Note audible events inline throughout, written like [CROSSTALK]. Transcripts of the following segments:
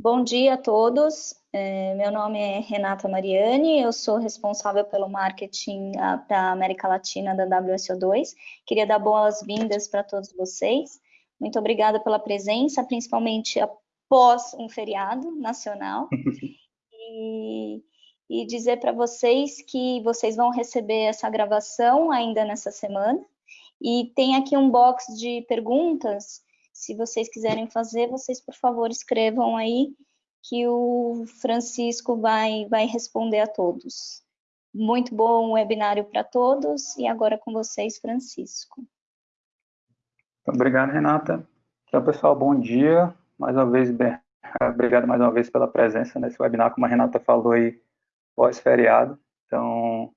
Bom dia a todos. É, meu nome é Renata Mariani, eu sou responsável pelo marketing ah, para a América Latina da WSO2. Queria dar boas-vindas para todos vocês. Muito obrigada pela presença, principalmente após um feriado nacional. [LAUGHS] e, e dizer para vocês que vocês vão receber essa gravação ainda nessa semana. E tem aqui um box de perguntas se vocês quiserem fazer, vocês, por favor, escrevam aí que o Francisco vai, vai responder a todos. Muito bom webinário para todos e agora com vocês, Francisco. Obrigado, Renata. Então, pessoal, bom dia. Mais uma vez, obrigado mais uma vez pela presença nesse webinar, como a Renata falou aí, pós-feriado. Então,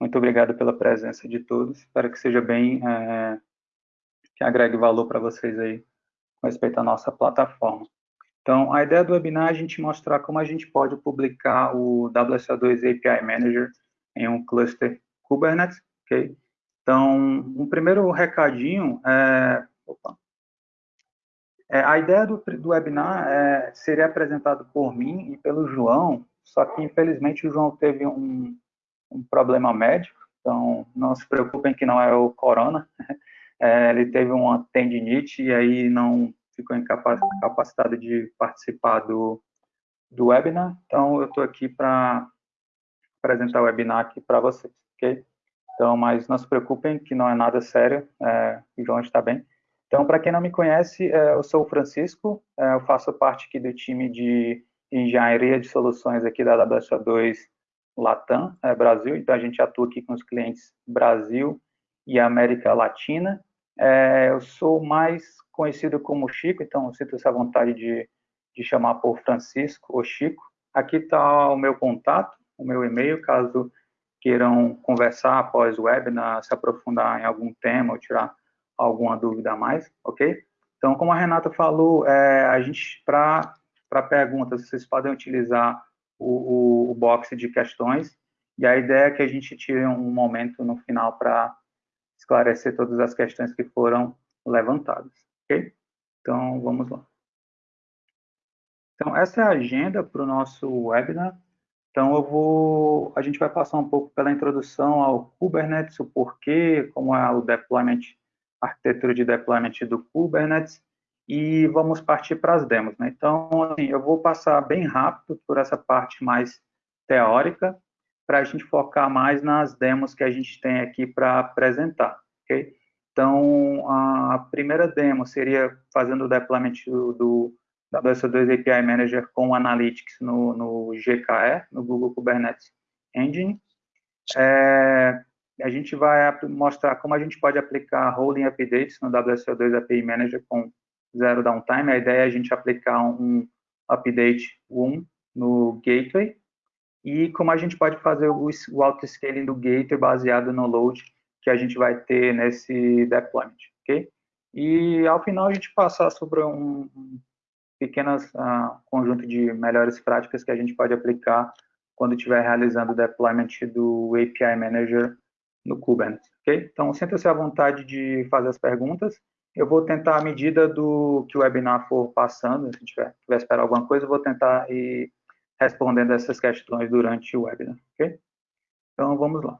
muito obrigado pela presença de todos. Espero que seja bem, é, que agregue valor para vocês aí com respeito à nossa plataforma. Então, a ideia do webinar é a gente mostrar como a gente pode publicar o WSO2 API Manager em um cluster Kubernetes, ok? Então, um primeiro recadinho é... Opa, é a ideia do, do webinar é, seria apresentado por mim e pelo João, só que, infelizmente, o João teve um, um problema médico, então não se preocupem que não é o corona, é, ele teve uma tendinite e aí não ficou incapacitado de participar do, do webinar. Então, eu estou aqui para apresentar o webinar aqui para vocês, ok? Então, mas não se preocupem que não é nada sério, é, o João está bem. Então, para quem não me conhece, é, eu sou o Francisco, é, eu faço parte aqui do time de engenharia de soluções aqui da WSO2 Latam, é, Brasil, então a gente atua aqui com os clientes Brasil e América Latina, é, eu sou mais conhecido como Chico, então sinto-se à vontade de, de chamar por Francisco ou Chico. Aqui está o meu contato, o meu e-mail, caso queiram conversar após o webinar, se aprofundar em algum tema ou tirar alguma dúvida a mais, ok? Então, como a Renata falou, é, a gente, para perguntas, vocês podem utilizar o, o, o box de questões, e a ideia é que a gente tire um momento no final para esclarecer todas as questões que foram levantadas, ok? Então, vamos lá. Então, essa é a agenda para o nosso webinar. Então, eu vou, a gente vai passar um pouco pela introdução ao Kubernetes, o porquê, como é o deployment, a arquitetura de deployment do Kubernetes, e vamos partir para as demos. Né? Então, assim, eu vou passar bem rápido por essa parte mais teórica, para a gente focar mais nas demos que a gente tem aqui para apresentar, ok? Então, a primeira demo seria fazendo o deployment do, do WSO2 API Manager com Analytics no, no GKE, no Google Kubernetes Engine. É, a gente vai mostrar como a gente pode aplicar rolling updates no WSO2 API Manager com zero downtime. A ideia é a gente aplicar um update 1 no gateway e como a gente pode fazer o, o auto-scaling do gateway baseado no load que a gente vai ter nesse deployment, ok? E ao final a gente passar sobre um, um pequeno uh, conjunto de melhores práticas que a gente pode aplicar quando estiver realizando o deployment do API Manager no Kubernetes, ok? Então, sinta-se à vontade de fazer as perguntas. Eu vou tentar, à medida do que o webinar for passando, se tiver, tiver esperar alguma coisa, eu vou tentar ir respondendo essas questões durante o webinar, ok? Então, vamos lá.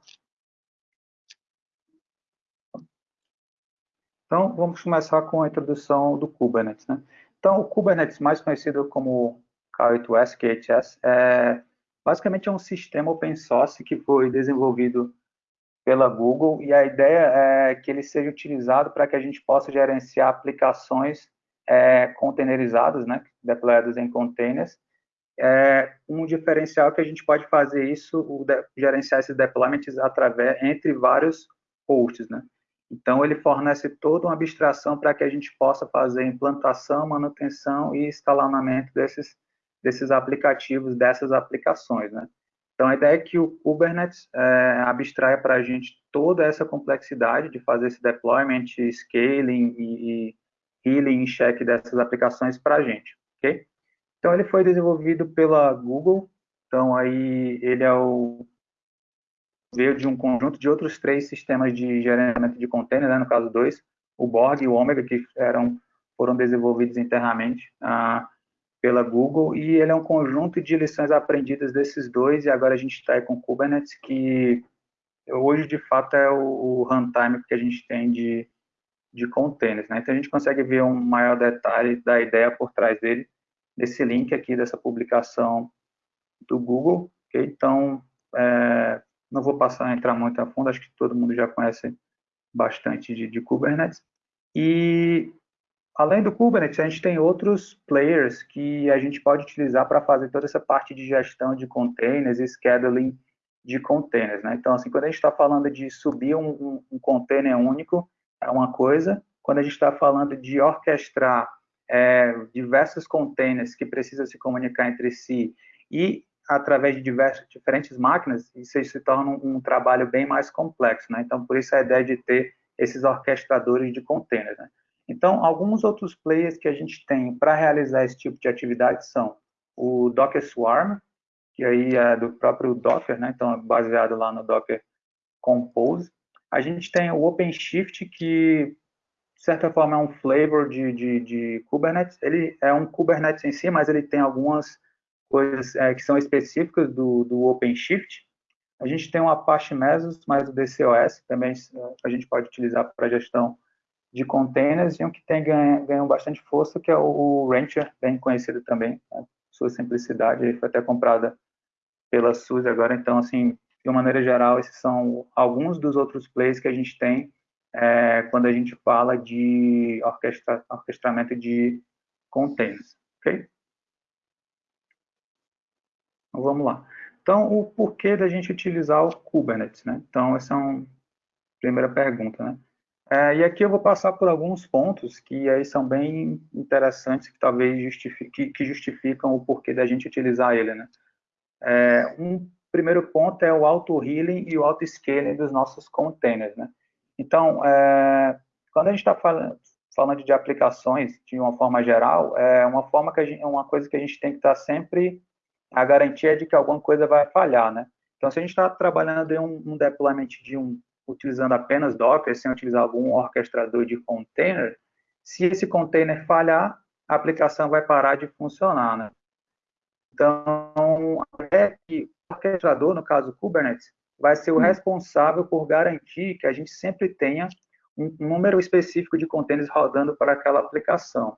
Então, vamos começar com a introdução do Kubernetes. Né? Então, o Kubernetes, mais conhecido como K8S, KHS, é, basicamente é um sistema open source que foi desenvolvido pela Google e a ideia é que ele seja utilizado para que a gente possa gerenciar aplicações é, containerizadas, né, deployadas em containers, é, um diferencial que a gente pode fazer isso, o de, gerenciar esses deployments através, entre vários hosts, né? Então, ele fornece toda uma abstração para que a gente possa fazer implantação, manutenção e instalamento desses, desses aplicativos, dessas aplicações, né? Então, a ideia é que o Kubernetes é, abstraia para a gente toda essa complexidade de fazer esse deployment, scaling e, e healing e check dessas aplicações para a gente, ok? Então, ele foi desenvolvido pela Google, então aí ele é o veio de um conjunto de outros três sistemas de gerenciamento de container, né, no caso dois, o Borg e o Omega, que eram, foram desenvolvidos internamente. Ah, pela Google, e ele é um conjunto de lições aprendidas desses dois, e agora a gente está com Kubernetes, que hoje, de fato, é o, o runtime que a gente tem de, de containers. Né? Então, a gente consegue ver um maior detalhe da ideia por trás dele, desse link aqui, dessa publicação do Google. Okay? Então, é, não vou passar a entrar muito a fundo, acho que todo mundo já conhece bastante de, de Kubernetes. E Além do Kubernetes, a gente tem outros players que a gente pode utilizar para fazer toda essa parte de gestão de containers e scheduling de containers. Né? Então, assim, quando a gente está falando de subir um, um, container único, é uma coisa. Quando a gente está falando de orquestrar é, diversos containers que precisam se comunicar entre si e através de diversas, diferentes máquinas, isso se torna um, um trabalho bem mais complexo. Né? Então, por isso a ideia de ter esses orquestradores de containers. Né? Então, alguns outros players que a gente tem para realizar esse tipo de atividade são o Docker Swarm, que aí é do próprio Docker, né? então é baseado lá no Docker Compose. A gente tem o OpenShift, que de certa forma é um flavor de, de, de Kubernetes. Ele é um Kubernetes em si, mas ele tem algumas coisas é, que são específicas do, do OpenShift. A gente tem o Apache Mesos, mais o DCOS, também a gente pode utilizar para gestão de containers e um que tem ganho, ganhou bastante força, que é o Rancher, bem conhecido também, né? sua simplicidade, ele foi até comprada pela SUSE agora, então, assim, de uma maneira geral, esses são alguns dos outros plays que a gente tem é, quando a gente fala de orquestra, orquestramento de containers, ok? Então, vamos lá. Então, o porquê da gente utilizar o Kubernetes, né? Então, essa é uma primeira pergunta, né? É, e aqui eu vou passar por alguns pontos que aí são bem interessantes, que talvez justifique, que justificam o porquê da gente utilizar ele, né? É, um primeiro ponto é o auto-healing e o auto-scaling dos nossos containers, né? Então, é, quando a gente está falando, falando de aplicações de uma forma geral, é uma forma que gente, uma coisa que a gente tem que estar tá sempre a garantia de que alguma coisa vai falhar, né? Então, se a gente está trabalhando em um, um deployment de um utilizando apenas Docker, sem utilizar algum orquestrador de container, se esse container falhar, a aplicação vai parar de funcionar, né? Então, é que o orquestrador, no caso Kubernetes, vai ser o hum. responsável por garantir que a gente sempre tenha um número específico de containers rodando para aquela aplicação.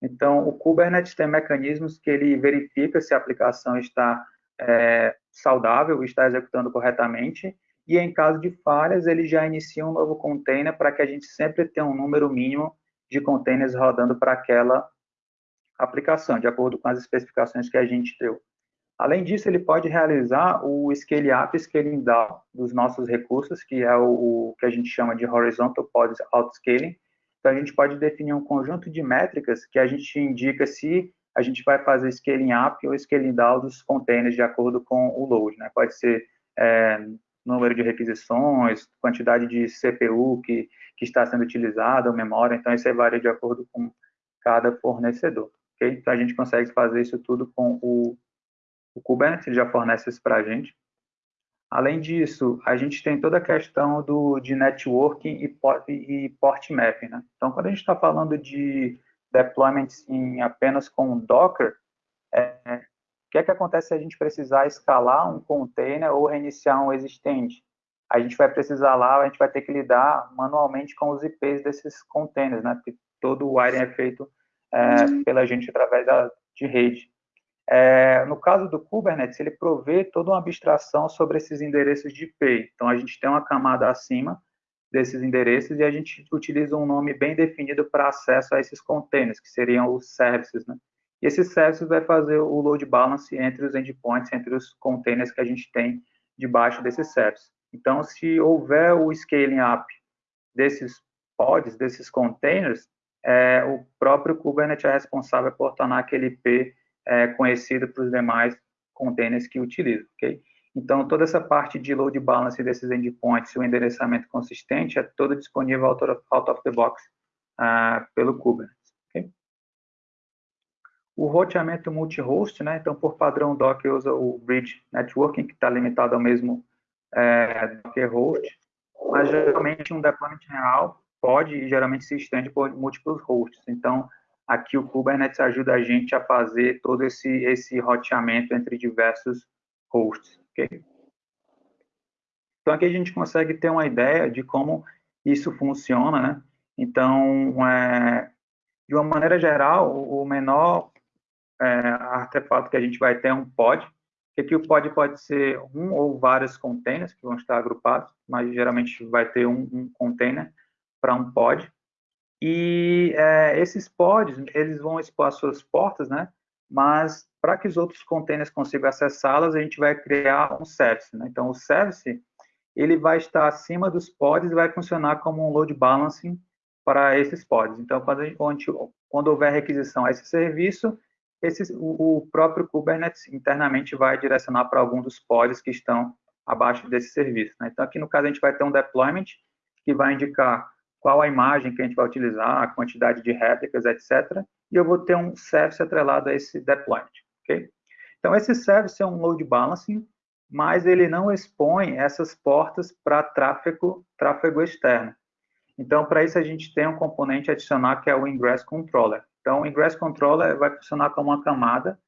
Então, o Kubernetes tem mecanismos que ele verifica se a aplicação está é, saudável, está executando corretamente, e em caso de falhas, ele já inicia um novo container para que a gente sempre tenha um número mínimo de containers rodando para aquela aplicação, de acordo com as especificações que a gente deu. Além disso, ele pode realizar o scale up e scaling down dos nossos recursos, que é o, o que a gente chama de horizontal pod outscaling. Então, a gente pode definir um conjunto de métricas que a gente indica se a gente vai fazer scaling up ou scaling down dos containers de acordo com o load. Né? Pode ser é, número de requisições, quantidade de CPU que, que está sendo utilizada, memória, então isso aí varia de acordo com cada fornecedor. Okay? Então a gente consegue fazer isso tudo com o, o Kubernetes, já fornece isso para a gente. Além disso, a gente tem toda a questão do, de networking e port, e port mapping. Né? Então, quando a gente está falando de deployments em apenas com Docker, é, que é que acontece se a gente precisar escalar um container ou reiniciar um existente? A gente vai precisar lá, a gente vai ter que lidar manualmente com os IPs desses containers, né? Porque todo o wiring é feito é, pela gente através da, de rede. É, no caso do Kubernetes, ele provê toda uma abstração sobre esses endereços de IP. Então, a gente tem uma camada acima desses endereços e a gente utiliza um nome bem definido para acesso a esses containers, que seriam os services, né? E esse service vai fazer o load balance entre os endpoints, entre os containers que a gente tem debaixo desse service. Então, se houver o scaling up desses pods, desses containers, é, o próprio Kubernetes é responsável por tornar aquele IP é, conhecido para os demais containers que utilizam, ok? Então, toda essa parte de load balance desses endpoints e o endereçamento consistente é todo disponível out of, out of the box uh, pelo Kubernetes o roteamento multi-host, né? Então, por padrão, o Docker usa o Bridge Networking, que está limitado ao mesmo é, Docker host, mas geralmente um deployment real pode e geralmente se estende por múltiplos hosts. Então, aqui o Kubernetes ajuda a gente a fazer todo esse, esse roteamento entre diversos hosts? Então, aqui a gente consegue ter uma ideia de como isso funciona, né? Então, é, de uma maneira geral, o menor é, artefato que a gente vai ter é um pod, que aqui o pod pode ser um ou vários containers que vão estar agrupados, mas geralmente vai ter um, um container para um pod. E é, esses pods, eles vão expor as suas portas, né? Mas para que os outros containers consigam acessá-las, a gente vai criar um service. Né? Então, o service, ele vai estar acima dos pods e vai funcionar como um load balancing para esses pods. Então, quando, gente, quando houver requisição a esse serviço, esse, o, próprio Kubernetes internamente vai direcionar para algum dos pods que estão abaixo desse serviço. Né? Então, aqui no caso, a gente vai ter um deployment que vai indicar qual a imagem que a gente vai utilizar, a quantidade de réplicas, etc. E eu vou ter um service atrelado a esse deployment. Então, esse service é um load balancing, mas ele não expõe essas portas para tráfego, tráfego externo. Então, para isso, a gente tem um componente adicional que é o Ingress Controller. Então, o Ingress Controller vai funcionar como uma camada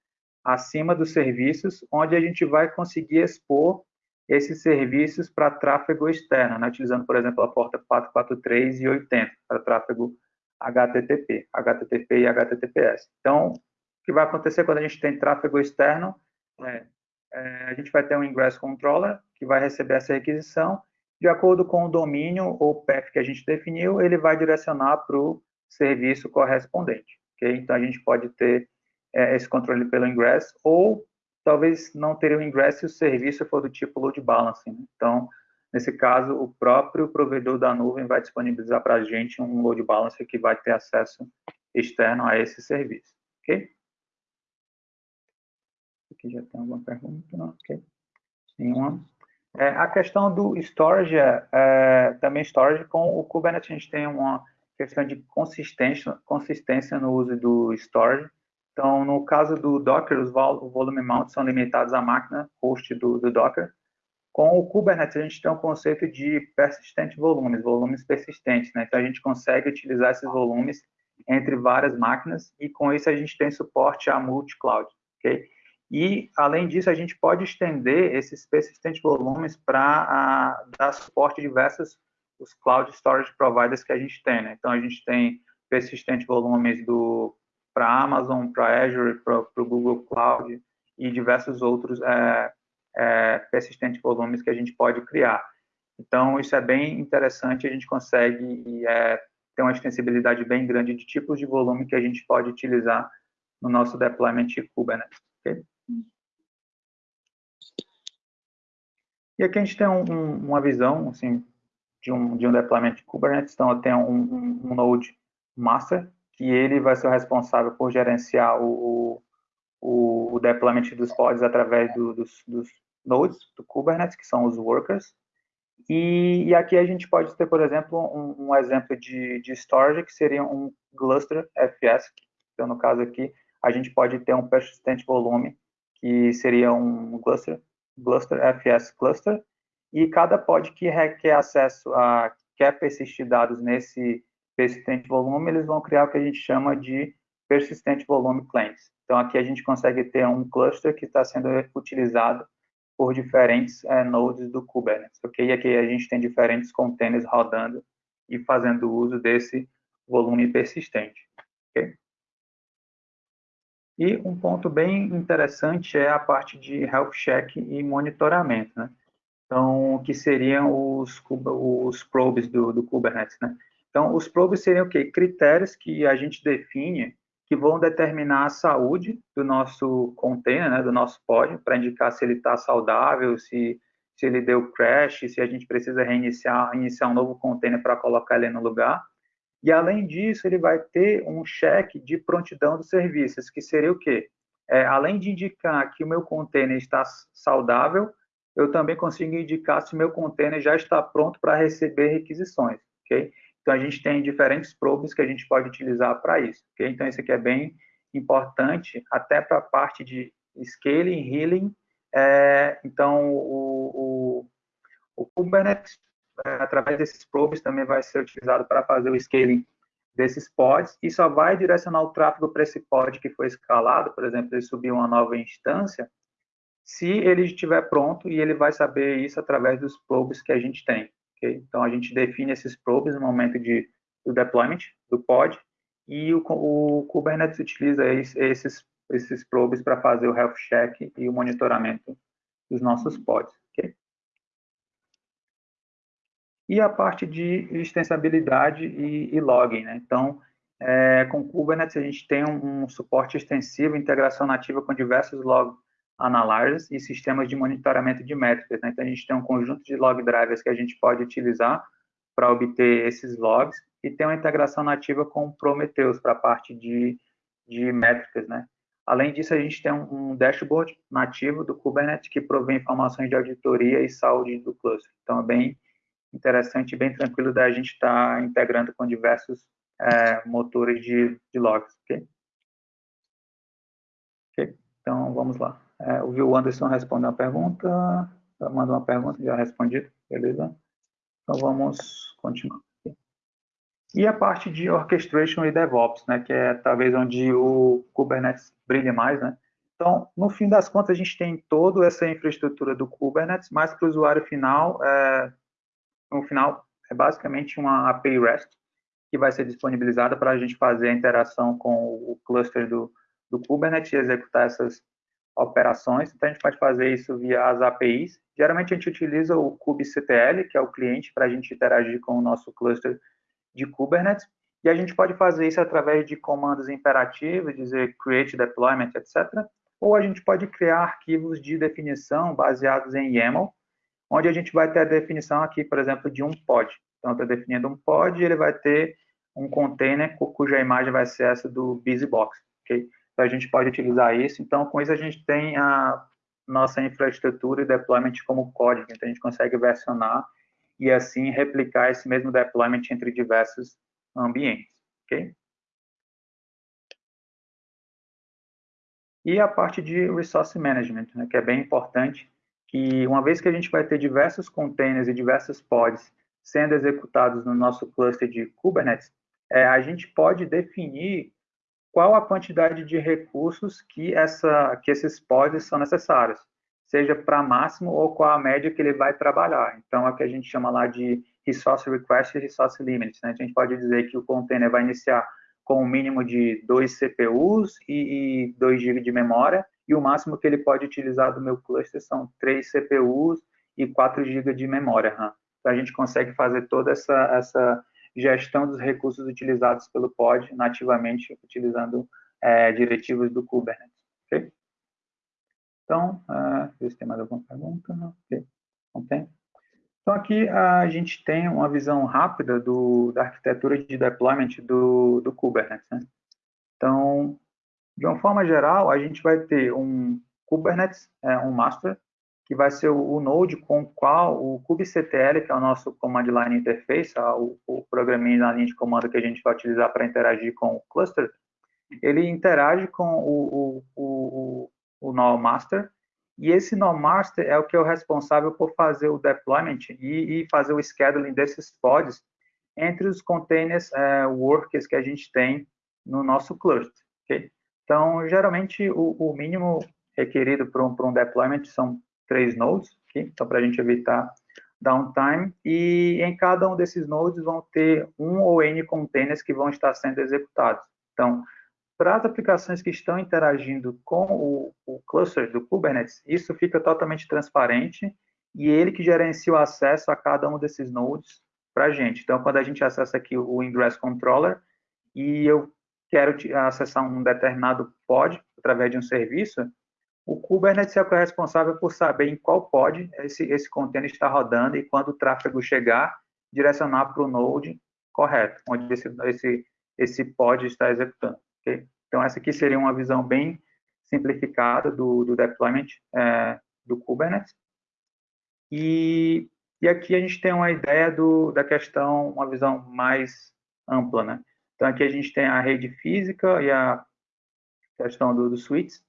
acima dos serviços, onde a gente vai conseguir expor esses serviços para tráfego externo, né? utilizando, por exemplo, a porta 443 e 80 para tráfego HTTP, HTTP e HTTPS. Então, o que vai acontecer quando a gente tem tráfego externo é, é, a gente vai ter um Ingress Controller que vai receber essa requisição, de acordo com o domínio ou path que a gente definiu, ele vai direcionar para o serviço correspondente. Okay? Então, a gente pode ter é, esse controle pelo Ingress, ou talvez não ter o Ingress se o serviço for do tipo load balancing. Né? Então, nesse caso, o próprio provedor da nuvem vai disponibilizar para a gente um load balancer que vai ter acesso externo a esse serviço. Ok? Aqui já tem alguma pergunta? Não, ok. Nenhuma. É, a questão do storage, é, é, também storage, com o Kubernetes a gente tem uma questão de consistência, consistência no uso do storage. Então, no caso do Docker, os volume mounts são limitados à máquina host do, do Docker. Com o Kubernetes, a gente tem um conceito de persistent volumes, volumes persistentes. Né? Então, a gente consegue utilizar esses volumes entre várias máquinas e, com isso, a gente tem suporte a multi-cloud. Okay? E, além disso, a gente pode estender esses persistent volumes para dar suporte a diversos os cloud storage providers que a gente tem. Né? Então, a gente tem persistent volumes do para Amazon, para Azure, para o Google Cloud e diversos outros é, é, persistentes volumes que a gente pode criar. Então, isso é bem interessante, a gente consegue é, ter uma extensibilidade bem grande de tipos de volume que a gente pode utilizar no nosso deployment Kubernetes. Okay? E aqui a gente tem um, um, uma visão assim, de, um, de um deployment Kubernetes. Então, eu tenho um, um Node Master, que ele vai ser o responsável por gerenciar o, o, o deployment dos pods através do, dos, dos, nodes do Kubernetes, que são os workers. E, e aqui a gente pode ter, por exemplo, um, um, exemplo de, de storage, que seria um cluster FS. Então, no caso aqui, a gente pode ter um persistent volume, que seria um cluster, cluster FS cluster, e cada pod que requer acesso a, quer persistir dados nesse persistente volume, eles vão criar o que a gente chama de persistente volume claims. Então, aqui a gente consegue ter um cluster que está sendo utilizado por diferentes é, nodes do Kubernetes, ok? E aqui a gente tem diferentes containers rodando e fazendo uso desse volume persistente, ok? E um ponto bem interessante é a parte de health check e monitoramento, né? Então, que seriam os, os probes do, do Kubernetes, né? Então, os probes seriam o quê? Critérios que a gente define que vão determinar a saúde do nosso container, né, do nosso pod, para indicar se ele está saudável, se, se ele deu crash, se a gente precisa reiniciar iniciar um novo container para colocar ele no lugar. E, além disso, ele vai ter um cheque de prontidão dos serviços, que seria o quê? É, além de indicar que o meu container está saudável, eu também consigo indicar se o meu container já está pronto para receber requisições, ok? Então, a gente tem diferentes probes que a gente pode utilizar para isso. Okay? Então, isso aqui é bem importante, até para a parte de scaling, healing. É, então, o, o, o Kubernetes, é, através desses probes, também vai ser utilizado para fazer o scaling desses pods e só vai direcionar o tráfego para esse pod que foi escalado, por exemplo, ele subir uma nova instância, se ele estiver pronto e ele vai saber isso através dos probes que a gente tem. Okay? Então, a gente define esses probes no momento de, do deployment do pod e o, o Kubernetes utiliza esses, esses probes para fazer o health check e o monitoramento dos nossos pods. Okay? E a parte de extensibilidade e, e logging. Né? Então, é, com Kubernetes, a gente tem um, um, suporte extensivo, integração nativa com diversos log analyzers e sistemas de monitoramento de métricas. Né? Então, a gente tem um conjunto de log drivers que a gente pode utilizar para obter esses logs e tem uma integração nativa com Prometheus para a parte de, de métricas, né? Além disso, a gente tem um, dashboard nativo do Kubernetes que provê informações de auditoria e saúde do cluster. Então, é bem interessante e bem tranquilo da gente estar tá integrando com diversos é, motores de, de logs, ok? Ok, então vamos lá. É, o Anderson respondeu uma pergunta, mandou uma pergunta, já respondi, beleza? Então vamos continuar. E a parte de orchestration e DevOps, né, que é talvez onde o Kubernetes brilha mais, né? Então, no fim das contas, a gente tem toda essa infraestrutura do Kubernetes, mas para o usuário final, é, no final, é basicamente uma API REST que vai ser disponibilizada para a gente fazer a interação com o cluster do, do Kubernetes e executar essas operações. Então, a gente pode fazer isso via as APIs. Geralmente, a gente utiliza o kubectl, que é o cliente, para a gente interagir com o nosso cluster de Kubernetes, e a gente pode fazer isso através de comandos imperativos, dizer create deployment, etc. Ou a gente pode criar arquivos de definição baseados em YAML, onde a gente vai ter a definição aqui, por exemplo, de um pod. Então, estou definindo um pod e ele vai ter um container cuja imagem vai ser essa do BusyBox, ok? Então, a gente pode utilizar isso. Então, com isso, a gente tem a nossa infraestrutura e deployment como código. Então, a gente consegue versionar e assim replicar esse mesmo deployment entre diversos ambientes, ok? E a parte de resource management, né, que é bem importante, que uma vez que a gente vai ter diversos containers e diversos pods sendo executados no nosso cluster de Kubernetes, é, a gente pode definir qual a quantidade de recursos que, essa, que esses pods são necessários seja para máximo ou qual a média que ele vai trabalhar. Então, é o que a gente chama lá de resource request e resource limits. Né? A gente pode dizer que o container vai iniciar com um mínimo de 2 CPUs e, e 2 GB de memória, e o máximo que ele pode utilizar do meu cluster são 3 CPUs e 4 GB de memória RAM. Então, a gente consegue fazer toda essa, essa gestão dos recursos utilizados pelo pod nativamente, utilizando é, diretivos do Kubernetes. Okay? Então, uh, ver se tem mais alguma pergunta. Okay. não tem. Então, aqui a gente tem uma visão rápida do, da arquitetura de deployment do, do Kubernetes. Né? Então, de uma forma geral, a gente vai ter um Kubernetes, é, um master, que vai ser o, o, node com o qual o kubectl, que é o nosso command line interface, o, o programinha na linha de comando que a gente vai utilizar para interagir com o cluster, ele interage com o, o, o null master, e esse null master é o que é o responsável por fazer o deployment e, e fazer o scheduling desses pods entre os containers uh, workers que a gente tem no nosso cluster. Okay? Então, geralmente, o, o mínimo requerido para um, um, deployment são três nodes, okay? então, para a gente evitar downtime, e em cada um desses nodes vão ter um ou N containers que vão estar sendo executados. Então, para as aplicações que estão interagindo com o, o cluster do Kubernetes, isso fica totalmente transparente e ele que gerencia o acesso a cada um desses nodes para a gente. Então, quando a gente acessa aqui o Ingress Controller e eu quero acessar um determinado pod através de um serviço, o Kubernetes é o responsável por saber em qual pod esse, esse container está rodando e quando o tráfego chegar, direcionar para o node correto, onde esse, esse, esse pod está executando. Okay? Então, essa aqui seria uma visão bem simplificada do, do deployment é, do Kubernetes. E, e aqui a gente tem uma ideia do, da questão, uma visão mais ampla, né? Então, aqui a gente tem a rede física e a questão do, do suites.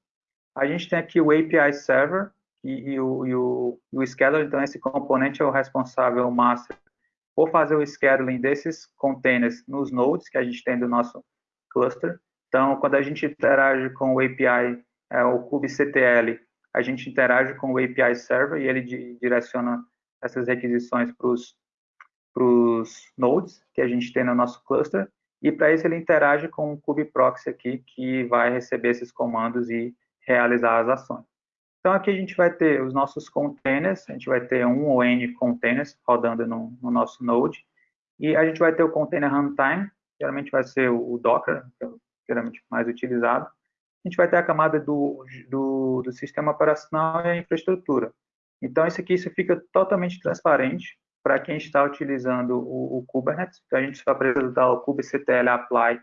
A gente tem aqui o API Server e, e, o, e, o, e o Scheduler, então esse componente é o responsável, o master, ou fazer o scheduling desses containers nos nodes que a gente tem do nosso cluster. Então, quando a gente interage com o API, é, o kubectl, a gente interage com o API Server e ele direciona essas requisições para os nodes que a gente tem no nosso cluster. E para isso ele interage com o kubeproxy aqui, que vai receber esses comandos e realizar as ações. Então, aqui a gente vai ter os nossos containers, a gente vai ter um ou N containers rodando no, no nosso node, e a gente vai ter o container runtime, geralmente vai ser o Docker, que é geralmente mais utilizado. A gente vai ter a camada do, do, do sistema operacional e a infraestrutura. Então, isso aqui isso fica totalmente transparente para quem está utilizando o, o, Kubernetes. Então, a gente só precisa dar o kubectl apply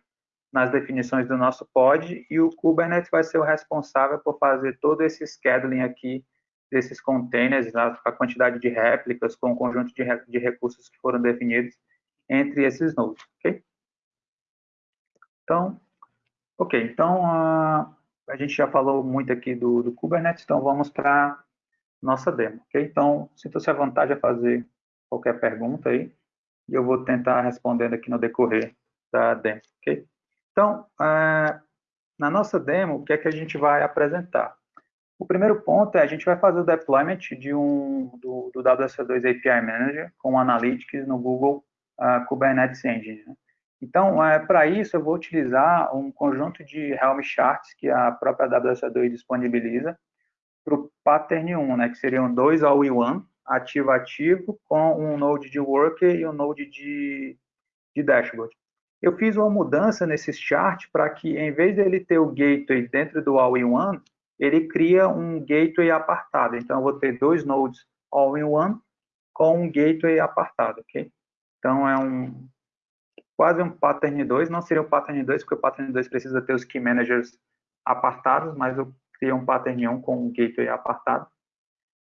nas definições do nosso pod e o Kubernetes vai ser o responsável por fazer todo esse scheduling aqui desses containers, a quantidade de réplicas com o conjunto de, de recursos que foram definidos entre esses nodes, ok? Então, ok, então a, a gente já falou muito aqui do, do Kubernetes, então vamos para nossa demo, ok? Então, sinta-se à vontade a fazer qualquer pergunta aí, e eu vou tentar respondendo aqui no decorrer da demo, ok? Então, é, na nossa demo, o que é que a gente vai apresentar? O primeiro ponto é a gente vai fazer o deployment de um, do, do WSO2 API Manager com Analytics no Google uh, Kubernetes Engine. Né? Então, é, para isso, eu vou utilizar um conjunto de Helm charts que a própria WSO2 disponibiliza para o Pattern 1, né, que seriam dois all-in-one, ativo-ativo, com um node de worker e um node de, de dashboard. Eu fiz uma mudança nesse chart para que, em vez dele ter o gateway dentro do all-in-one, ele cria um gateway apartado. Então, eu vou ter dois nodes all-in-one com um gateway apartado, ok? Então, é um quase um pattern 2, não seria o pattern 2, porque o pattern 2 precisa ter os key managers apartados, mas eu criei um pattern 1 com um gateway apartado.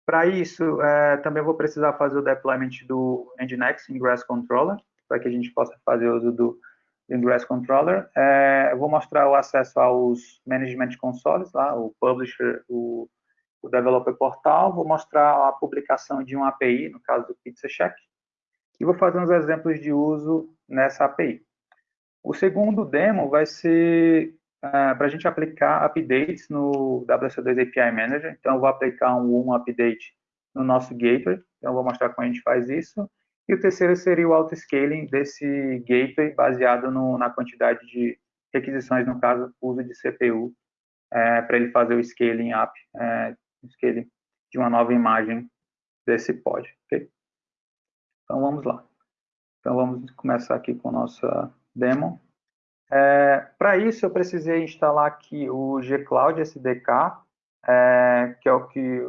Para isso, é, também vou precisar fazer o deployment do Nginx Ingress Controller, para que a gente possa fazer uso do Ingress Controller. É, eu vou mostrar o acesso aos Management Consoles, lá, o Publisher, o, o Developer Portal. Vou mostrar a publicação de uma API, no caso do PizzaCheck. E vou fazer uns exemplos de uso nessa API. O segundo demo vai ser é, para a gente aplicar updates no WC2 API Manager. Então, eu vou aplicar um, um update no nosso gateway. Então, eu vou mostrar como a gente faz isso. E o terceiro seria o auto-scaling desse gateway baseado no, na quantidade de requisições, no caso, uso de CPU, é, para ele fazer o scaling up, é, scaling de uma nova imagem desse pod. Okay? Então, vamos lá. Então, vamos começar aqui com nossa demo. É, para isso, eu precisei instalar aqui o G-Cloud SDK, é, que é o que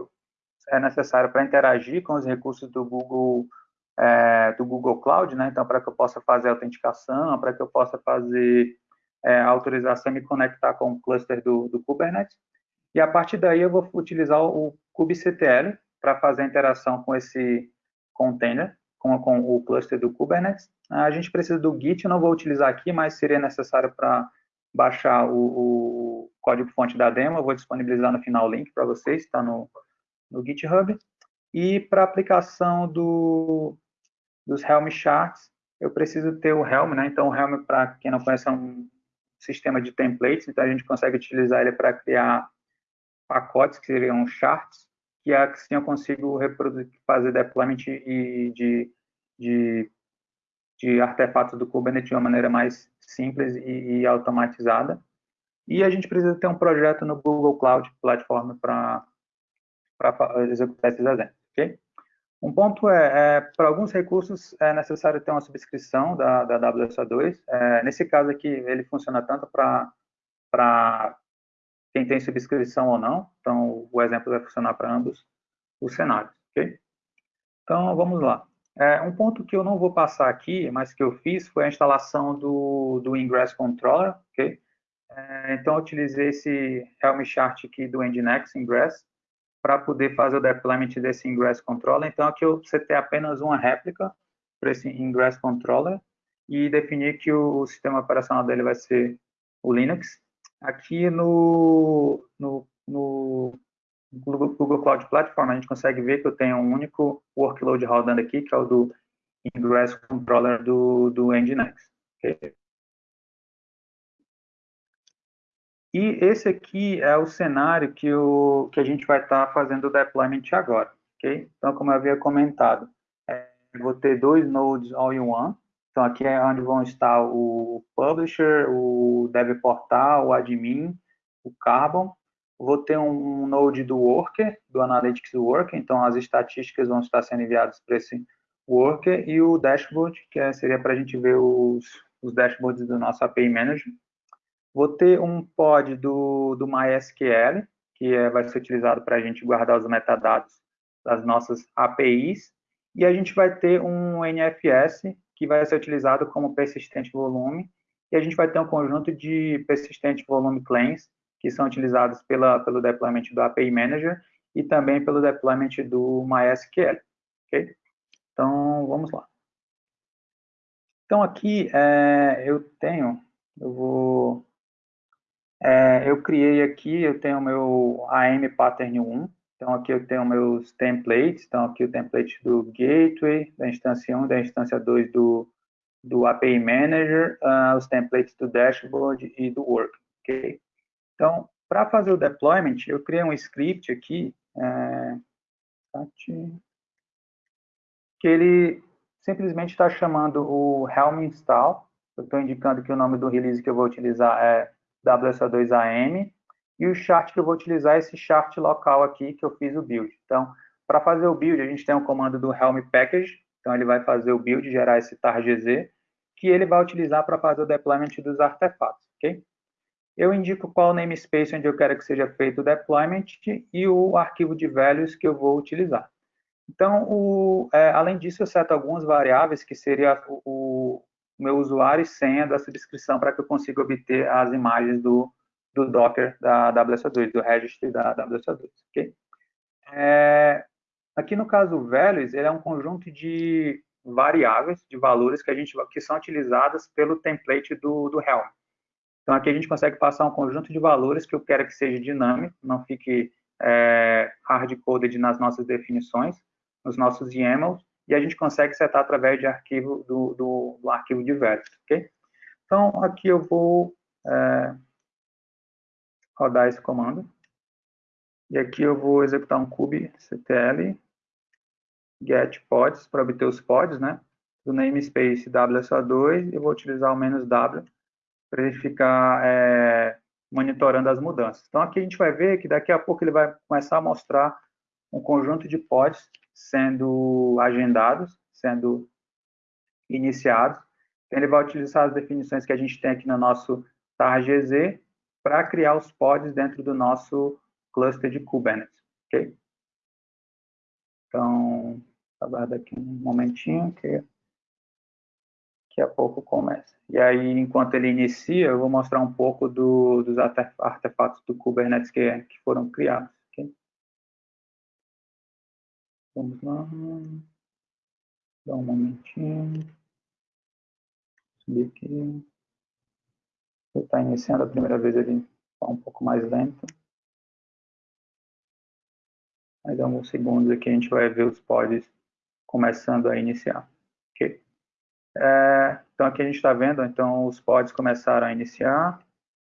é necessário para interagir com os recursos do Google é, do Google Cloud, né? Então, para que eu possa fazer autenticação, para que eu possa fazer é, autorização e me conectar com o cluster do, do, Kubernetes. E a partir daí eu vou utilizar o kubectl para fazer a interação com esse container, com, com, o cluster do Kubernetes. A gente precisa do Git, eu não vou utilizar aqui, mas seria necessário para baixar o, o código-fonte da demo, eu vou disponibilizar no final o link para vocês, está no, no GitHub. E para aplicação do, dos Helm charts, eu preciso ter o Helm, né? Então, o Helm, para quem não conhece, é um sistema de templates, então a gente consegue utilizar ele para criar pacotes, que seriam charts, que assim eu consigo fazer deployment de, de, de, de artefatos do Kubernetes de uma maneira mais simples e, e automatizada. E a gente precisa ter um projeto no Google Cloud Platform para executar esses exemplos, ok? Um ponto é, é para alguns recursos é necessário ter uma subscrição da, da WSO2. É, nesse caso aqui, ele funciona tanto para quem tem subscrição ou não. Então, o exemplo vai funcionar para ambos os cenários, ok? Então, vamos lá. É, um ponto que eu não vou passar aqui, mas que eu fiz, foi a instalação do, do Ingress Controller, ok? É, então, eu utilizei esse Helm chart aqui do Nginx Ingress, para poder fazer o deployment desse Ingress Controller. Então, aqui eu setei apenas uma réplica para esse Ingress Controller e definir que o sistema operacional dele vai ser o Linux. Aqui no, no, no Google Cloud Platform, a gente consegue ver que eu tenho um único workload rodando aqui, que é o do Ingress Controller do, do Nginx. Okay? E esse aqui é o cenário que, o, que a gente vai estar tá fazendo o deployment agora. Okay? Então, como eu havia comentado, é, vou ter dois nodes all-in-one. Então, aqui é onde vão estar o publisher, o dev portal, o admin, o carbon. Vou ter um, um node do worker, do analytics worker. Então, as estatísticas vão estar sendo enviadas para esse worker e o dashboard, que é, seria para a gente ver os, os dashboards do nosso API Manager. Vou ter um pod do, do MySQL, que é, vai ser utilizado para a gente guardar os metadados das nossas APIs. E a gente vai ter um NFS, que vai ser utilizado como persistente volume. E a gente vai ter um conjunto de persistente volume claims, que são utilizados pela, pelo deployment do API Manager e também pelo deployment do MySQL. Okay? Então, vamos lá. Então, aqui é, eu tenho, eu vou, é, eu criei aqui, eu tenho meu AM Pattern 1, então aqui eu tenho meus templates, então aqui o template do Gateway, da instância 1, da instância 2 do, do API Manager, uh, os templates do Dashboard e do Work, ok? Então, para fazer o deployment, eu criei um script aqui, é, que ele simplesmente está chamando o Helm install. Eu estou indicando que o nome do release que eu vou utilizar é WSO2AM. E o chart que eu vou utilizar é esse chart local aqui que eu fiz o build. Então, para fazer o build, a gente tem um comando do Helm Package. Então, ele vai fazer o build, gerar esse targz, que ele vai utilizar para fazer o deployment dos artefatos, ok? Eu indico qual namespace onde eu quero que seja feito o deployment e o arquivo de values que eu vou utilizar. Então, o, é, além disso, eu seto algumas variáveis que seria o, o, meu usuário e senha da subscrição para que eu consiga obter as imagens do, do Docker da WSO2, do registry da WSO2, ok? É, aqui no caso values, ele é um conjunto de variáveis, de valores que a gente que são utilizadas pelo template do, do Helm. Então aqui a gente consegue passar um conjunto de valores que eu quero que seja dinâmico, não fique é, hard-coded nas nossas definições, nos nossos YAMLs, e a gente consegue setar através de arquivo do, do, do arquivo de versos, ok? Então, aqui eu vou é, rodar esse comando, e aqui eu vou executar um kubectl get pods para obter os pods, né? Do namespace WSO2, eu vou utilizar o menos "-w", para ele ficar é, monitorando as mudanças. Então, aqui a gente vai ver que daqui a pouco ele vai começar a mostrar um conjunto de pods sendo agendados, sendo iniciados. Então, ele vai utilizar as definições que a gente tem aqui no nosso targz para criar os pods dentro do nosso cluster de Kubernetes, ok? Então, aguarda aqui um momentinho que daqui a pouco começa. E aí, enquanto ele inicia, eu vou mostrar um pouco do, dos artefatos do Kubernetes que, que foram criados. Vamos lá. Dá um momentinho. Subir aqui. Ele está iniciando a primeira vez, ele está um pouco mais lento. Mais alguns segundos aqui a gente vai ver os pods começando a iniciar. É, então aqui a gente está vendo, então os pods começaram a iniciar.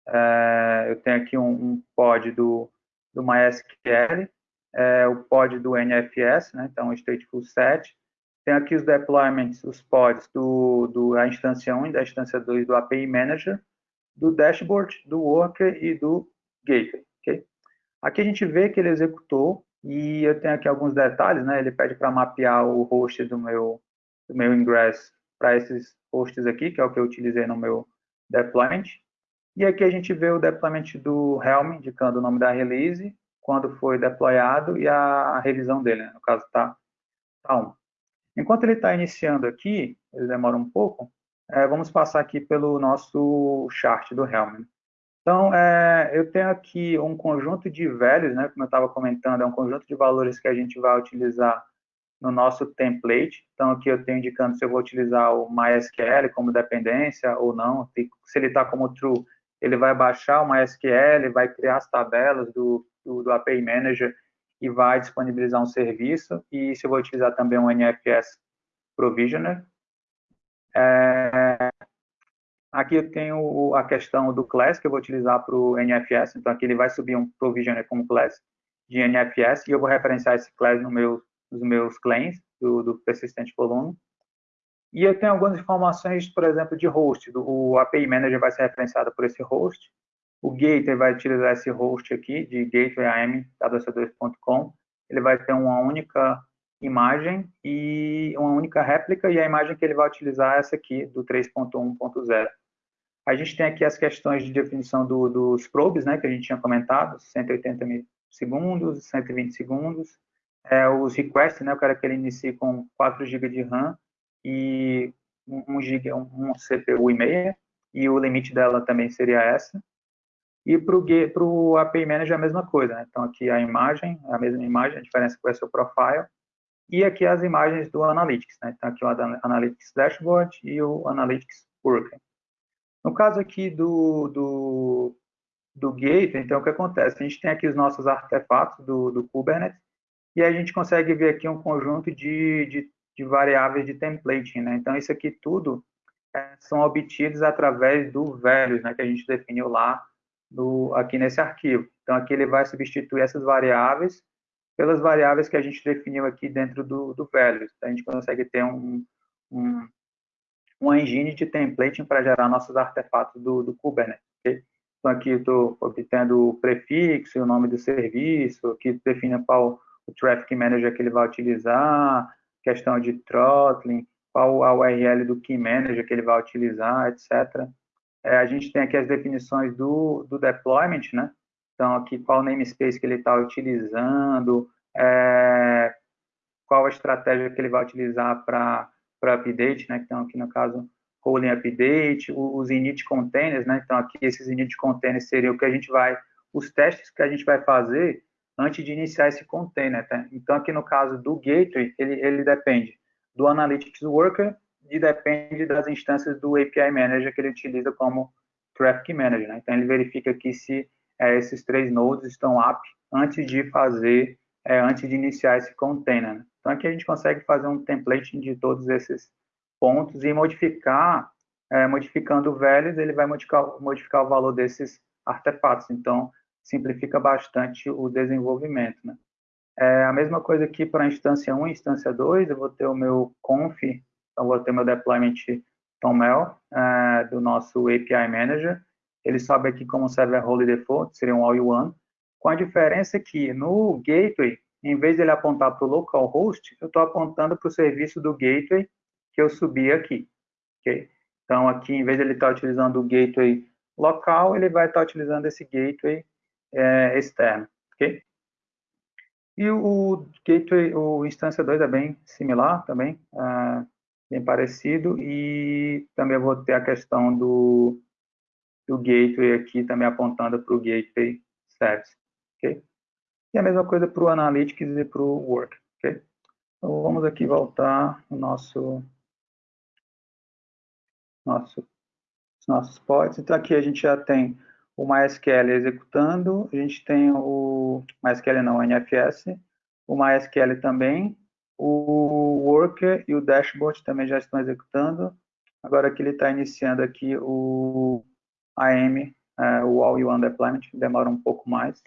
É, eu tenho aqui um, um pod do, do MySQL, é, o pod do NFS, né, então stateful set. Tem aqui os deployments, os pods do, do, da instância 1 e da instância 2 do API Manager, do dashboard, do worker e do gateway. Okay? Aqui a gente vê que ele executou e eu tenho aqui alguns detalhes, né? Ele pede para mapear o host do meu, do meu ingress para esses hosts aqui, que é o que eu utilizei no meu deployment. E aqui a gente vê o deployment do Helm, indicando o nome da release, quando foi deployado e a revisão dele, né? no caso está tá 1. Enquanto ele está iniciando aqui, ele demora um pouco, é, vamos passar aqui pelo nosso chart do Helm. Então, é, eu tenho aqui um conjunto de values, né, como eu estava comentando, é um conjunto de valores que a gente vai utilizar no nosso template. Então, aqui eu tenho indicando se eu vou utilizar o MySQL como dependência ou não. Se ele está como true, ele vai baixar o MySQL, vai criar as tabelas do do, do API Manager e vai disponibilizar um serviço. E se eu vou utilizar também um NFS Provisioner. É, aqui eu tenho a questão do class que eu vou utilizar para o NFS, então aqui ele vai subir um Provisioner como class de NFS e eu vou referenciar esse class no meu, nos meus claims do, do persistente volume. E eu tenho algumas informações, por exemplo, de host. O API Manager vai ser referenciado por esse host. O Gateway vai utilizar esse host aqui, de gatewayam.wc2.com. Ele vai ter uma única imagem e uma única réplica, e a imagem que ele vai utilizar é essa aqui, do 3.1.0. A gente tem aqui as questões de definição do, dos probes, né, que a gente tinha comentado, 180 segundos, 120 segundos. É, os requests, né, eu quero que ele inicie com 4 GB de RAM e 1 GB, um CPU e meia, e o limite dela também seria essa. E para o API Manager a mesma coisa, né? Então aqui a imagem, a mesma imagem, a diferença com o seu profile, e aqui as imagens do Analytics, né? Então aqui o Analytics Dashboard e o Analytics Worker. No caso aqui do, do, do Gateway, então o que acontece? A gente tem aqui os nossos artefatos do, do Kubernetes, e a gente consegue ver aqui um conjunto de, de, de variáveis de templating, né? Então isso aqui tudo é, são obtidos através do values, né? Que a gente definiu lá aqui nesse arquivo. Então, aqui ele vai substituir essas variáveis pelas variáveis que a gente definiu aqui dentro do, do values. Então, a gente consegue ter um, um, uma engine de templating para gerar nossos artefatos do, do Kubernetes. Okay? Então, aqui estou obtendo o prefixo, o nome do serviço, aqui define qual o Traffic Manager que ele vai utilizar, questão de throttling, qual a URL do Key Manager que ele vai utilizar, etc. É, a gente tem aqui as definições do, do deployment, né? Então, aqui qual namespace que ele está utilizando, é, qual a estratégia que ele vai utilizar para update, né? Então, aqui no caso, rolling update, os init containers, né? Então, aqui esses init containers seriam o que a gente vai, os testes que a gente vai fazer antes de iniciar esse container, tá? Então, aqui no caso do gateway, ele, ele depende do Analytics Worker e depende das instâncias do API Manager que ele utiliza como Traffic Manager. Né? Então, ele verifica aqui se é, esses três nodes estão up antes de fazer, é, antes de iniciar esse container. Né? Então, aqui a gente consegue fazer um template de todos esses pontos e modificar, é, modificando values, ele vai modificar, modificar o valor desses artefatos. Então, simplifica bastante o desenvolvimento. Né? É a mesma coisa aqui para a instância 1 e instância 2, eu vou ter o meu conf vou ter meu deployment TOML uh, do nosso API Manager. Ele sobe aqui como server role default, seria um all-in-one, com a diferença que no gateway, em vez de ele apontar para o localhost, eu estou apontando para o serviço do gateway que eu subi aqui. Okay? Então, aqui, em vez de ele estar tá utilizando o gateway local, ele vai estar tá utilizando esse gateway é, externo. Okay? E o gateway, o instância 2 é bem similar também. Uh, bem parecido, e também vou ter a questão do, do gateway aqui, também apontando para o gateway service? E a mesma coisa para o analytics e para o work, ok? Então, vamos aqui voltar o nosso, nosso, os nossos pods. Então, aqui a gente já tem o MySQL executando, a gente tem o MySQL não, o NFS, o MySQL também, o Worker e o Dashboard também já estão executando. Agora que ele está iniciando aqui o AM, é, o All-in-One Deployment, demora um pouco mais,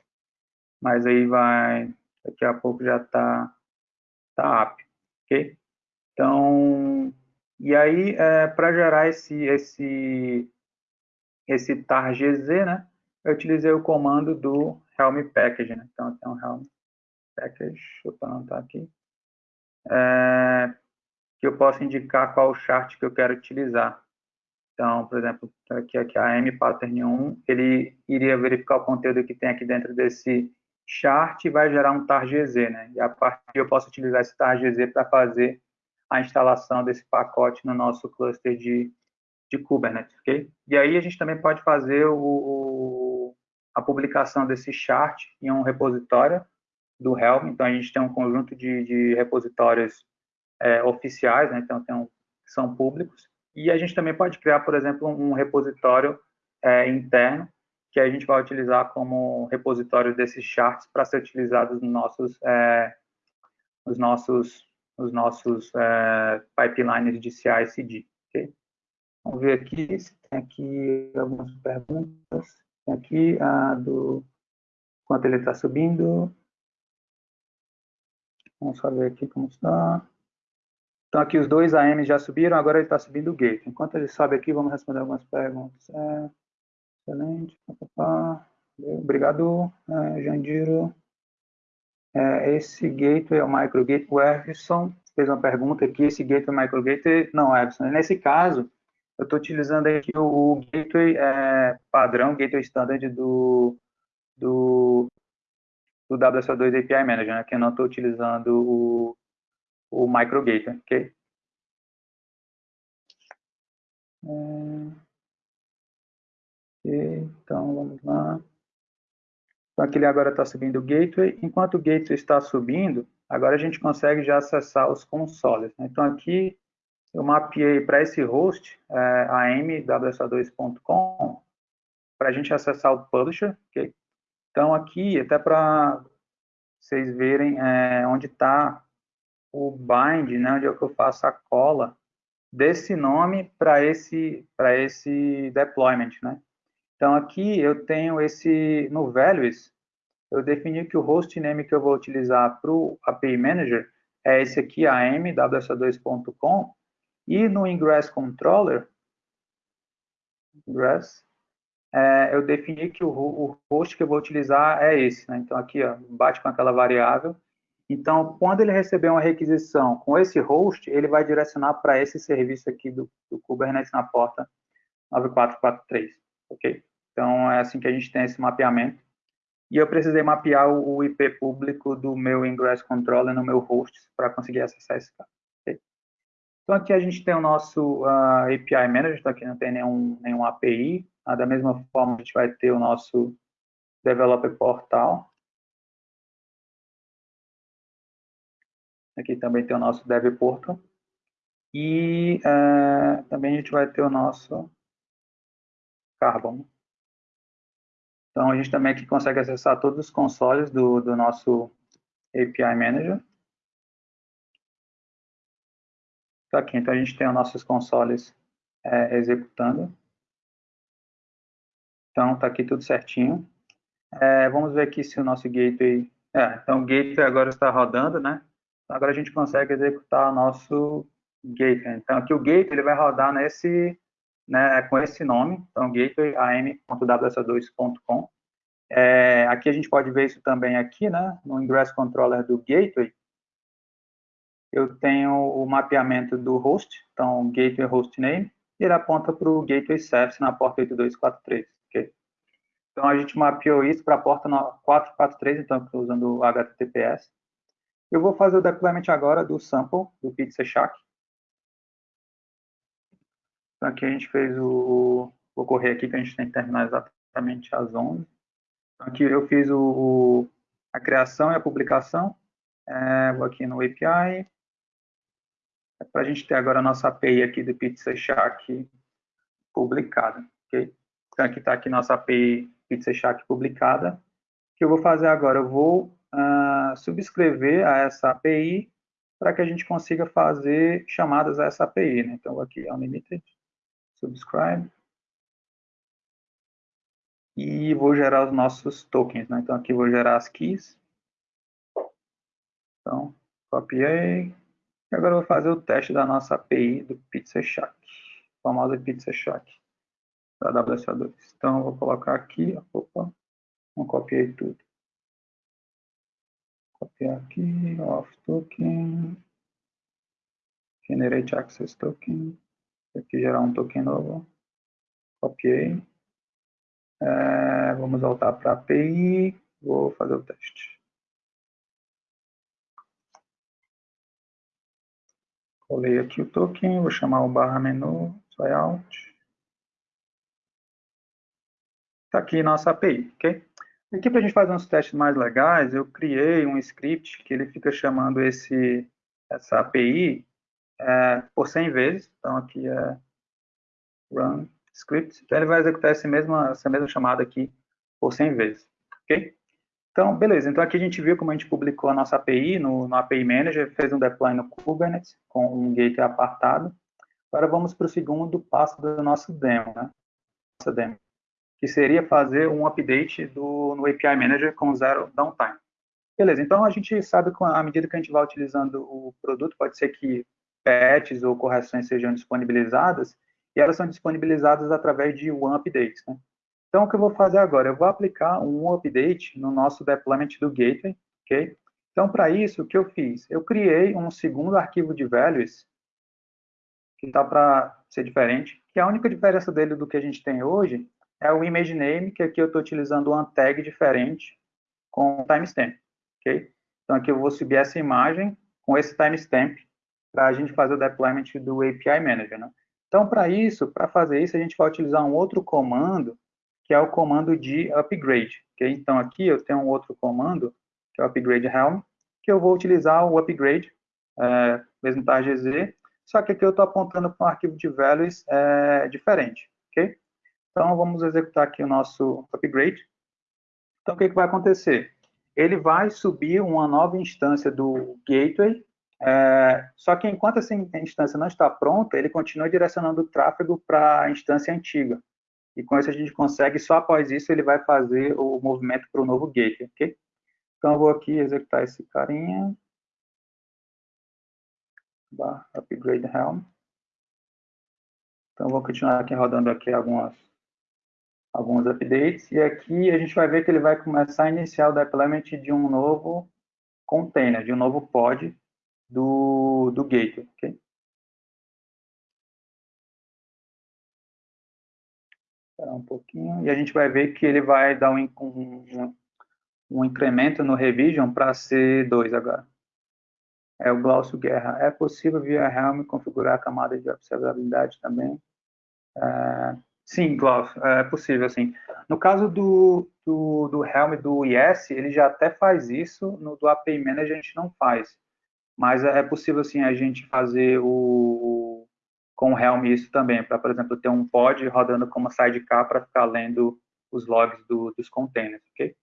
mas aí vai, daqui a pouco já está tá up, ok? Então, e aí, é, para gerar esse, esse, esse tar.gz, né, eu utilizei o comando do Helm Package, né? Então, tem um Helm Package, deixa eu anotar aqui é, que eu posso indicar qual chart que eu quero utilizar. Então, por exemplo, aqui, aqui a M pattern 1, ele iria verificar o conteúdo que tem aqui dentro desse chart e vai gerar um tar.gz, né? E a partir eu posso utilizar esse tar.gz para fazer a instalação desse pacote no nosso cluster de, de Kubernetes, ok? E aí a gente também pode fazer o, o, a publicação desse chart em um repositório do Helm, então a gente tem um conjunto de, de repositórios é, oficiais, né? então tem um, são públicos, e a gente também pode criar, por exemplo, um repositório é, interno, que a gente vai utilizar como repositório desses charts para ser utilizados nos nossos, é, nos nossos, os nossos é, pipelines de CI/CD. Okay? Vamos ver aqui se tem aqui algumas perguntas. Tem aqui a do quanto ele está subindo. Vamos só ver aqui como está. Então, aqui os dois AM já subiram, agora ele está subindo o gate. Enquanto ele sobe aqui, vamos responder algumas perguntas. É, excelente. Obrigado, é, Jandiro. É, esse gateway é o microgate. O Everson fez uma pergunta aqui, esse gateway é microgate? Não, Everson. Nesse caso, eu estou utilizando aqui o, o gateway é, padrão, gateway standard do, do, do WSO2 API Manager, né, que eu não estou utilizando o, o microgate, ok? É, então, vamos lá. Então, aqui ele agora está subindo o gateway. Enquanto o gateway está subindo, agora a gente consegue já acessar os consoles. Né? Então, aqui eu mapeei para esse host, é, amwsa2.com, para a gente acessar o publisher. Okay? Então, aqui, até para vocês verem é, onde está o bind, né, onde é que eu faço a cola desse nome para esse, esse deployment. Né? Então, aqui eu tenho esse, no values, eu defini que o hostname que eu vou utilizar para o API Manager é esse aqui, am.wsa2.com, e no ingress controller, ingress, é, eu defini que o, o, host que eu vou utilizar é esse. Né? Então, aqui, ó, bate com aquela variável. Então, quando ele receber uma requisição com esse host, ele vai direcionar para esse serviço aqui do, do Kubernetes na porta 9443, ok? Então, é assim que a gente tem esse mapeamento. E eu precisei mapear o, IP público do meu ingress controller no meu host para conseguir acessar esse cara. Okay? Então, aqui a gente tem o nosso uh, ah, API Manager, então aqui não tem nenhum, nenhum API, da mesma forma, a gente vai ter o nosso Developer Portal. Aqui também tem o nosso Dev Portal. E é, também a gente vai ter o nosso Carbon. Então, a gente também aqui consegue acessar todos os consoles do, do nosso API Manager. Tá aqui, então a gente tem os nossos consoles é, executando. Então, está aqui tudo certinho. É, vamos ver aqui se o nosso gateway... É, então, o gateway agora está rodando, né? Agora a gente consegue executar o nosso gateway. Então, aqui o gateway ele vai rodar nesse, né, com esse nome, então, gateway am.ws2.com. É, aqui a gente pode ver isso também aqui, né? No ingress controller do gateway, eu tenho o mapeamento do host, então, gateway hostname, e ele aponta para o gateway service na porta 8243. Então, a gente mapeou isso para a porta 443, então, estou usando o HTTPS. Eu vou fazer o deployment agora do sample, do Pizza Shack. Então, aqui a gente fez o... Vou correr aqui, que a gente tem que terminar exatamente às 11. Então, aqui eu fiz o, a criação e a publicação. É, vou aqui no API. É para a gente ter agora a nossa API aqui do Pizza Shack publicada. Okay? Então, aqui está aqui nossa API Pizza Shack publicada. O que eu vou fazer agora? Eu vou uh, subscrever a essa API para que a gente consiga fazer chamadas a essa API. Né? Então, aqui, unlimited, subscribe. E vou gerar os nossos tokens. Né? Então, aqui vou gerar as keys. Então, copiei. E agora vou fazer o teste da nossa API do Pizza Shack, famosa Pizza Shack da WSO2. Então, eu vou colocar aqui, opa, não copiei tudo. Copiar aqui, off token, generate access token, aqui gerar um token novo, copiei. É, vamos voltar para a API, vou fazer o teste. Colei aqui o token, vou chamar o barra menu, layout. Está aqui nossa API, ok? Aqui para a gente fazer uns testes mais legais, eu criei um script que ele fica chamando esse, essa API é, por 100 vezes. Então aqui é run script. Então ele vai executar essa mesma, essa mesma chamada aqui por 100 vezes, ok? Então, beleza. Então, aqui a gente viu como a gente publicou a nossa API no, no API Manager, fez um deploy no Kubernetes com um gateway apartado. Agora vamos para o segundo passo do nosso demo, né? Nossa demo, que seria fazer um update do, no API Manager com zero downtime. Beleza, então a gente sabe que à medida que a gente vai utilizando o produto, pode ser que patches ou correções sejam disponibilizadas, e elas são disponibilizadas através de one update. Né? Então, o que eu vou fazer agora? Eu vou aplicar um update no nosso deployment do gateway, ok? Então, para isso, o que eu fiz? Eu criei um segundo arquivo de values, que está para ser diferente, que a única diferença dele do que a gente tem hoje é o image name, que aqui eu estou utilizando uma tag diferente com timestamp, ok? Então, aqui eu vou subir essa imagem com esse timestamp para a gente fazer o deployment do API Manager, né? Então, para isso, para fazer isso, a gente vai utilizar um outro comando que é o comando de upgrade. Okay? Então, aqui eu tenho um outro comando, que é o upgrade helm, que eu vou utilizar o upgrade, é, mesmo tá GZ, só que aqui eu estou apontando para um arquivo de values é, diferente. Okay? Então, vamos executar aqui o nosso upgrade. Então, o que, que vai acontecer? Ele vai subir uma nova instância do gateway, é, só que enquanto essa instância não está pronta, ele continua direcionando o tráfego para a instância antiga e com isso a gente consegue, só após isso ele vai fazer o movimento para o novo gateway, ok? Então eu vou aqui executar esse carinha, upgrade helm. Então vou continuar aqui rodando aqui algumas alguns updates e aqui a gente vai ver que ele vai começar a iniciar o deployment de um novo container, de um novo pod do, do gateway, ok? Esperar um pouquinho. E a gente vai ver que ele vai dar um, um, um incremento no revision para ser 2 agora. É o Glaucio Guerra. É possível via Helm configurar a camada de observabilidade também? É, sim, Glaucio, é possível, sim. No caso do, do, do Helm do IS, ele já até faz isso, no do API Manager a gente não faz. Mas é possível, sim, a gente fazer o, com o Helm isso também, para, por exemplo, ter um pod rodando como sidecar para ficar lendo os logs do, dos containers, ok?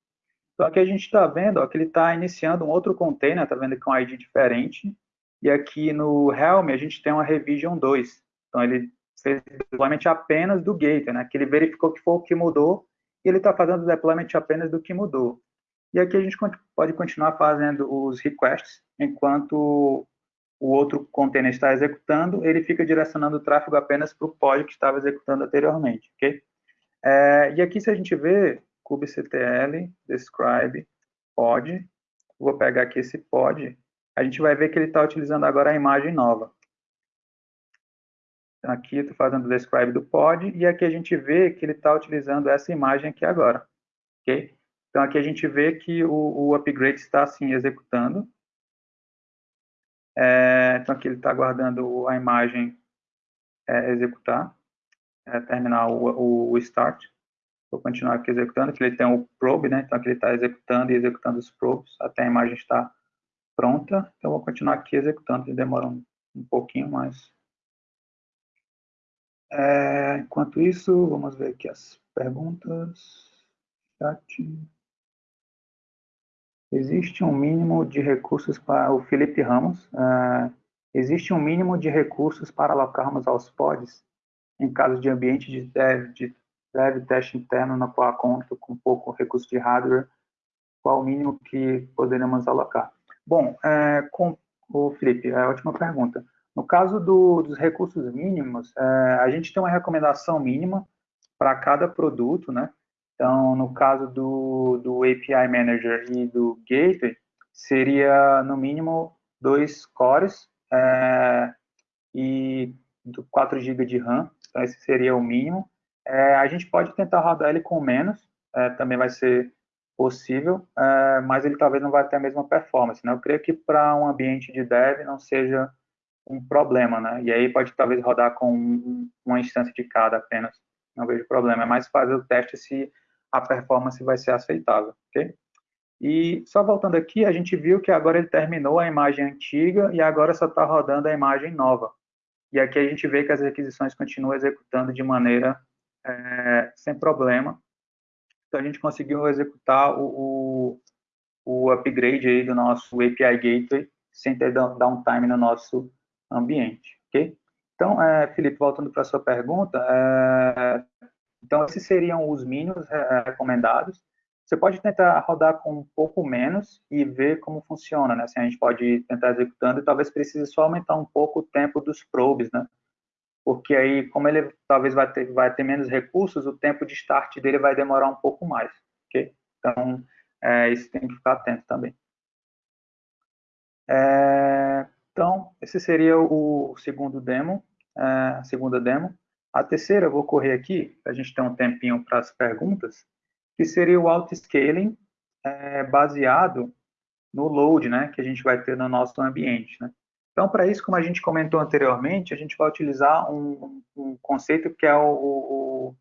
Então, aqui a gente está vendo ó, que ele está iniciando um outro container, está vendo com um ID diferente, e aqui no Helm a gente tem uma revision 2. Então, ele fez deployment apenas do gateway, né? Que ele verificou que foi o que mudou, e ele está fazendo deployment apenas do que mudou. E aqui a gente pode continuar fazendo os requests, enquanto o outro container está executando, ele fica direcionando o tráfego apenas para o pod que estava executando anteriormente, ok? É, e aqui, se a gente vê, kubectl, describe, pod, vou pegar aqui esse pod, a gente vai ver que ele está utilizando agora a imagem nova. Aqui estou fazendo o describe do pod, e aqui a gente vê que ele está utilizando essa imagem aqui agora? Então, aqui a gente vê que o, o upgrade está, assim, executando, é, então, aqui ele está aguardando a imagem é, executar, é, terminar o, o, start. Vou continuar aqui executando, que ele tem o probe, né? Então, aqui ele está executando e executando os probes até a imagem estar pronta. Então, vou continuar aqui executando, demora um, um pouquinho mais. É, enquanto isso, vamos ver aqui as perguntas. Chat. Existe um mínimo de recursos para o Felipe Ramos. Uh, existe um mínimo de recursos para alocarmos aos pods em caso de ambiente de dev, de dev teste interno na qual conto com pouco recurso de hardware. Qual o mínimo que poderemos alocar? Bom, é, com o Felipe, é ótima pergunta. No caso do, dos recursos mínimos, é, a gente tem uma recomendação mínima para cada produto, né? Então, no caso do, do API Manager e do Gateway, seria no mínimo dois cores é, e 4 GB de RAM, então esse seria o mínimo. É, a gente pode tentar rodar ele com menos, é, também vai ser possível, é, mas ele talvez não vai ter a mesma performance. Né? Eu creio que para um ambiente de dev não seja um problema, né? E aí pode talvez rodar com uma instância de cada apenas, não vejo problema. É mais fazer o teste se a performance vai ser aceitável, ok? E só voltando aqui, a gente viu que agora ele terminou a imagem antiga e agora só está rodando a imagem nova. E aqui a gente vê que as requisições continuam executando de maneira é, sem problema. Então, a gente conseguiu executar o, o, o upgrade aí do nosso API Gateway sem ter downtime no nosso ambiente, ok? Então, é, Felipe, voltando para a sua pergunta, é, então esses seriam os mínimos é, recomendados. Você pode tentar rodar com um pouco menos e ver como funciona, né? Assim, a gente pode tentar executando e talvez precise só aumentar um pouco o tempo dos probes, né? Porque aí, como ele talvez vai ter, vai ter menos recursos, o tempo de start dele vai demorar um pouco mais, ok? Então, é, isso tem que ficar atento também. É, então, esse seria o segundo demo, é, a segunda demo. A terceira, eu vou correr aqui, a gente ter um tempinho para as perguntas, que seria o auto-scaling é, baseado no load, né, que a gente vai ter no nosso ambiente, né. Então, para isso, como a gente comentou anteriormente, a gente vai utilizar um, um conceito que é o, o,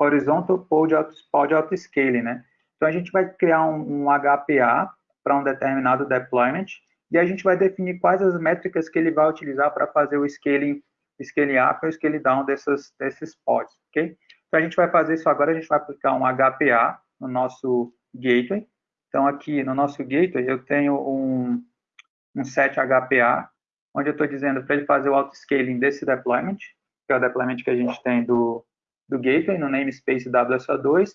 o Horizontal Pod Auto-Scaling, né. Então, a gente vai criar um, um HPA para um determinado deployment e a gente vai definir quais as métricas que ele vai utilizar para fazer o scaling, scaling up ou scaling down dessas, desses pods, ok? Então, a gente vai fazer isso agora, a gente vai aplicar um HPA no nosso gateway. Então, aqui no nosso gateway, eu tenho um, um set HPA, onde eu estou dizendo para ele fazer o auto-scaling desse deployment, que é o deployment que a gente tem do, do gateway, no namespace WSO2,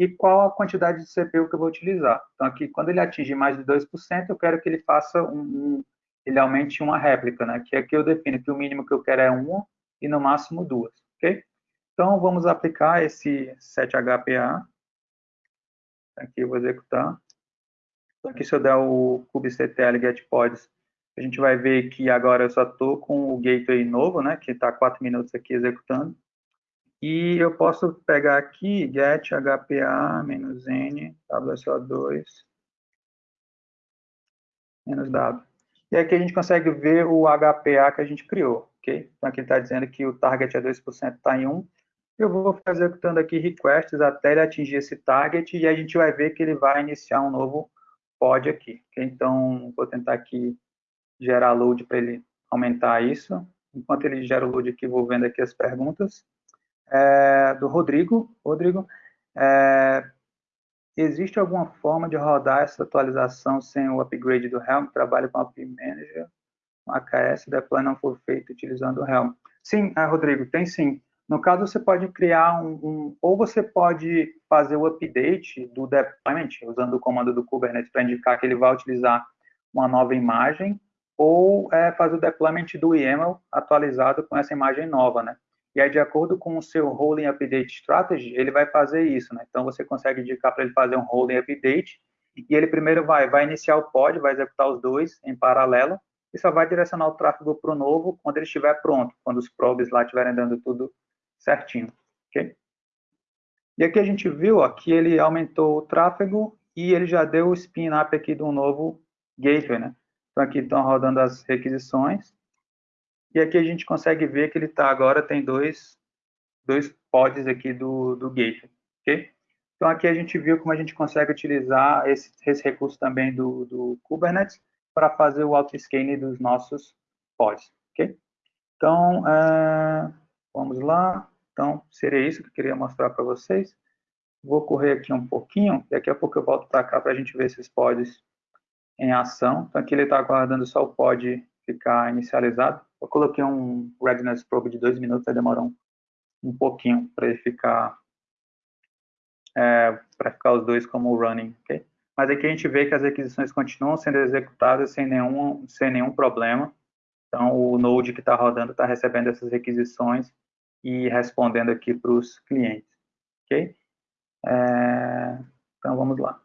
e qual a quantidade de CPU que eu vou utilizar. Então, aqui, quando ele atingir mais de 2%, eu quero que ele faça um, um ele aumente uma réplica, né? Que aqui eu defino que o mínimo que eu quero é uma e no máximo duas, ok? Então, vamos aplicar esse 7HPA. Aqui eu vou executar. Então, aqui se eu der o kubectl getPods, a gente vai ver que agora eu só estou com o gateway novo, né? Que está 4 minutos aqui executando. E eu posso pegar aqui get hpa "-n", wso2, menos w. E aqui a gente consegue ver o HPA que a gente criou, ok? Então aqui está dizendo que o target é 2%, está em 1. Eu vou executando aqui requests até ele atingir esse target e a gente vai ver que ele vai iniciar um novo pod aqui. Okay? Então, vou tentar aqui gerar load para ele aumentar isso. Enquanto ele gera o load aqui, vou vendo aqui as perguntas é, do Rodrigo. Rodrigo, é, existe alguma forma de rodar essa atualização sem o upgrade do Helm? Trabalho com o App Manager, AKS, deploy não for feito utilizando o Helm. Sim, é, Rodrigo, tem sim. No caso, você pode criar um, um, ou você pode fazer o update do deployment, usando o comando do Kubernetes para indicar que ele vai utilizar uma nova imagem, ou é, fazer o deployment do YAML atualizado com essa imagem nova, né? E aí, de acordo com o seu Rolling Update Strategy, ele vai fazer isso, né? Então, você consegue indicar para ele fazer um Rolling Update, e ele primeiro vai, vai iniciar o pod, vai executar os dois em paralelo, e só vai direcionar o tráfego para o novo quando ele estiver pronto, quando os probes lá estiverem dando tudo certinho, ok? E aqui a gente viu ó, que ele aumentou o tráfego e ele já deu o spin-up aqui de um novo gateway, né? Então, aqui estão rodando as requisições, e aqui a gente consegue ver que ele está agora, tem dois, dois pods aqui do, do gateway, ok? Então aqui a gente viu como a gente consegue utilizar esse, esse recurso também do, do Kubernetes para fazer o auto-scaling dos nossos pods, ok? Então, é, vamos lá. Então, seria isso que eu queria mostrar para vocês. Vou correr aqui um pouquinho, daqui a pouco eu volto para cá para a gente ver esses pods em ação. Então, aqui ele está aguardando só o pod ficar inicializado. Eu coloquei um readiness probe de dois minutos, aí demorou um, um pouquinho para ele ficar, é, para ficar os dois como running, ok? Mas aqui a gente vê que as requisições continuam sendo executadas sem nenhum, sem nenhum problema. Então, o Node que está rodando está recebendo essas requisições e respondendo aqui para os clientes, ok? É, então, vamos lá.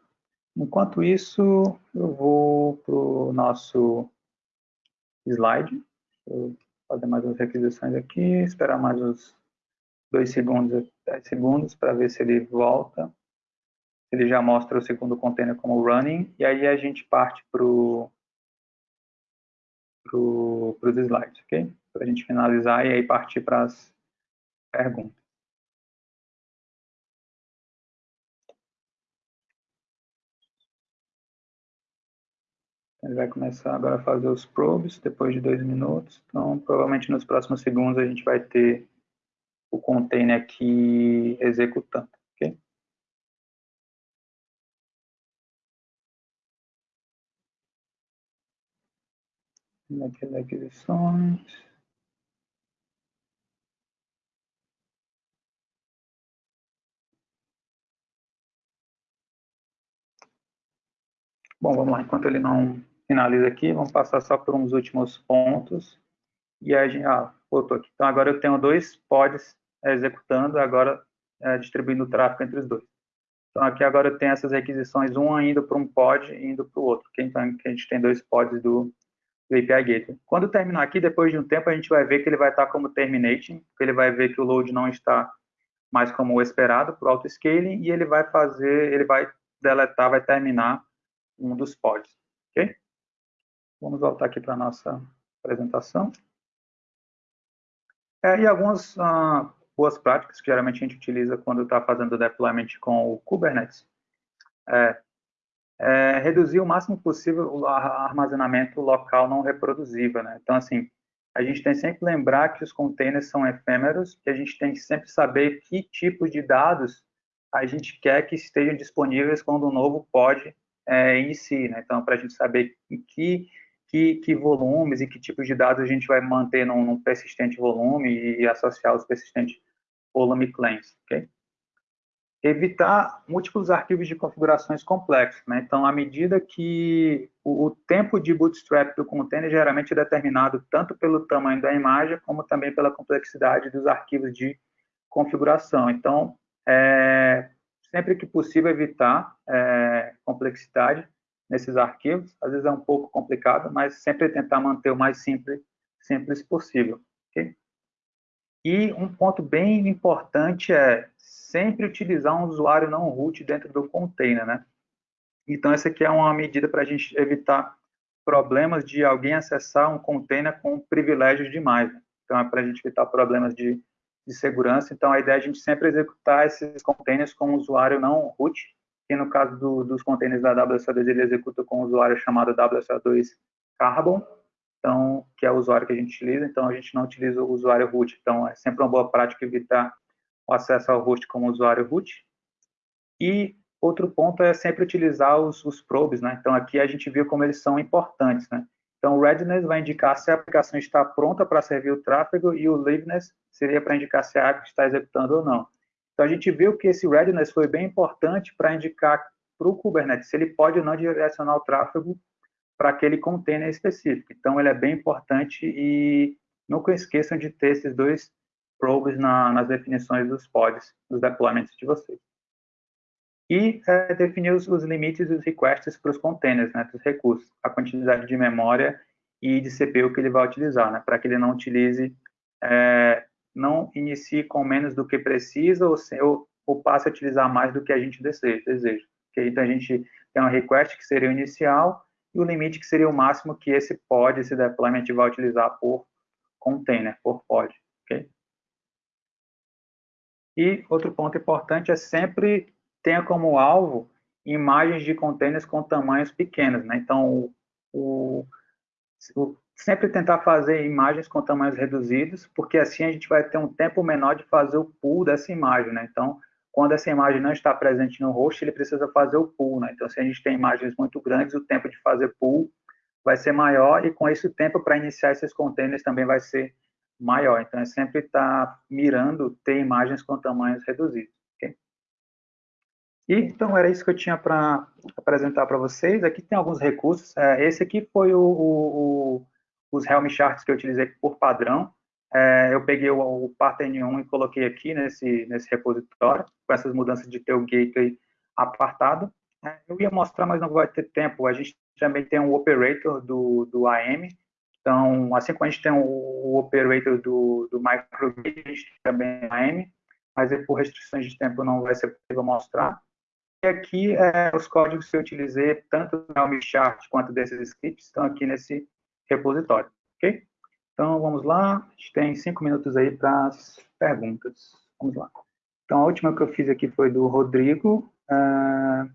Enquanto isso, eu vou para o nosso slide. Vou fazer mais umas requisições aqui, esperar mais uns dois segundos, 10 segundos, para ver se ele volta. Ele já mostra o segundo container como running, e aí a gente parte para pro, os slides, ok? Para a gente finalizar e aí partir para as perguntas. Ele vai começar agora a fazer os probes, depois de dois minutos. Então, provavelmente nos próximos segundos a gente vai ter o container aqui executando, ok? Aqui das aquisições. Bom, vamos lá, enquanto ele não finaliza aqui, vamos passar só por uns últimos pontos. E a gente, ah, voltou aqui. Então, agora eu tenho dois pods executando, agora é, distribuindo o tráfego entre os dois. Então, aqui agora eu tenho essas requisições, um indo para um pod e indo para o outro. Então, a gente tem dois pods do, do API Gateway. Quando terminar aqui, depois de um tempo, a gente vai ver que ele vai estar como terminating, porque ele vai ver que o load não está mais como o esperado para o auto-scaling, e ele vai fazer, ele vai deletar, vai terminar um dos pods, ok? Vamos voltar aqui para a nossa apresentação. É, e algumas ah, boas práticas que geralmente a gente utiliza quando está fazendo deployment com o Kubernetes. É, é, reduzir o máximo possível o armazenamento local não reproduzível. Né? Então, assim, a gente tem sempre que lembrar que os containers são efêmeros, que a gente tem que sempre saber que tipo de dados a gente quer que estejam disponíveis quando o novo pod é, inicie. Né? Então, para a gente saber em que que, que volumes e que tipos de dados a gente vai manter num, num persistente volume e associar os persistentes volume claims, ok? Evitar múltiplos arquivos de configurações complexos, né? Então, à medida que o, o, tempo de bootstrap do container geralmente é determinado tanto pelo tamanho da imagem, como também pela complexidade dos arquivos de configuração. Então, é, sempre que possível, evitar é, complexidade nesses arquivos. Às vezes é um pouco complicado, mas sempre tentar manter o mais simples, simples possível. Okay? E um ponto bem importante é sempre utilizar um usuário não root dentro do container, né? Então, essa aqui é uma medida para a gente evitar problemas de alguém acessar um container com privilégios demais. Né? Então, é para a gente evitar problemas de, de segurança. Então, a ideia é a gente sempre executar esses containers com usuário não root, que no caso do, dos containers da WSO2, ele executa com um usuário chamado WSO2 Carbon, então, que é o usuário que a gente utiliza, então a gente não utiliza o usuário root, então é sempre uma boa prática evitar o acesso ao host como usuário root. E outro ponto é sempre utilizar os, os probes, né? Então aqui a gente viu como eles são importantes, né? Então o readiness vai indicar se a aplicação está pronta para servir o tráfego e o liveness seria para indicar se a API está executando ou não. Então, a gente viu que esse readiness foi bem importante para indicar para o Kubernetes se ele pode ou não direcionar o tráfego para aquele container específico. Então, ele é bem importante e nunca esqueçam de ter esses dois probes na, nas definições dos pods, dos deployments de vocês. E é, definir os, os, limites e os requests para os containers, né, dos recursos, a quantidade de memória e de CPU que ele vai utilizar, né, para que ele não utilize é, não inicie com menos do que precisa ou, se, ou, ou passe a utilizar mais do que a gente deseja. deseja. Okay? Então, a gente tem um request que seria o inicial e o limite que seria o máximo que esse pod, esse deployment vai utilizar por container, por pod. Okay? E outro ponto importante é sempre tenha como alvo imagens de containers com tamanhos pequenos. Né? Então, o, o, sempre tentar fazer imagens com tamanhos reduzidos, porque assim a gente vai ter um tempo menor de fazer o pull dessa imagem, né? Então, quando essa imagem não está presente no host, ele precisa fazer o pull, né? Então, se a gente tem imagens muito grandes, o tempo de fazer pull vai ser maior e com isso o tempo para iniciar esses containers também vai ser maior. Então, é sempre estar tá mirando ter imagens com tamanhos reduzidos. E, então, era isso que eu tinha para apresentar para vocês. Aqui tem alguns recursos. É, esse aqui foi o, o, os Helm charts que eu utilizei por padrão. É, eu peguei o, o pattern 1 e coloquei aqui nesse, nesse repositório, com essas mudanças de ter o gateway apartado. É, eu ia mostrar, mas não vai ter tempo. A gente também tem um operator do, do AM. Então, assim como a gente tem o, o operator do, do microgrid, a gente também tem AM, mas por restrições de tempo não vai ser possível mostrar. E aqui, é, os códigos que eu utilizei, tanto no Helm chart quanto desses scripts, estão aqui nesse repositório, ok? Então, vamos lá, a gente tem cinco minutos aí para as perguntas. Vamos lá. Então, a última que eu fiz aqui foi do Rodrigo. Uh,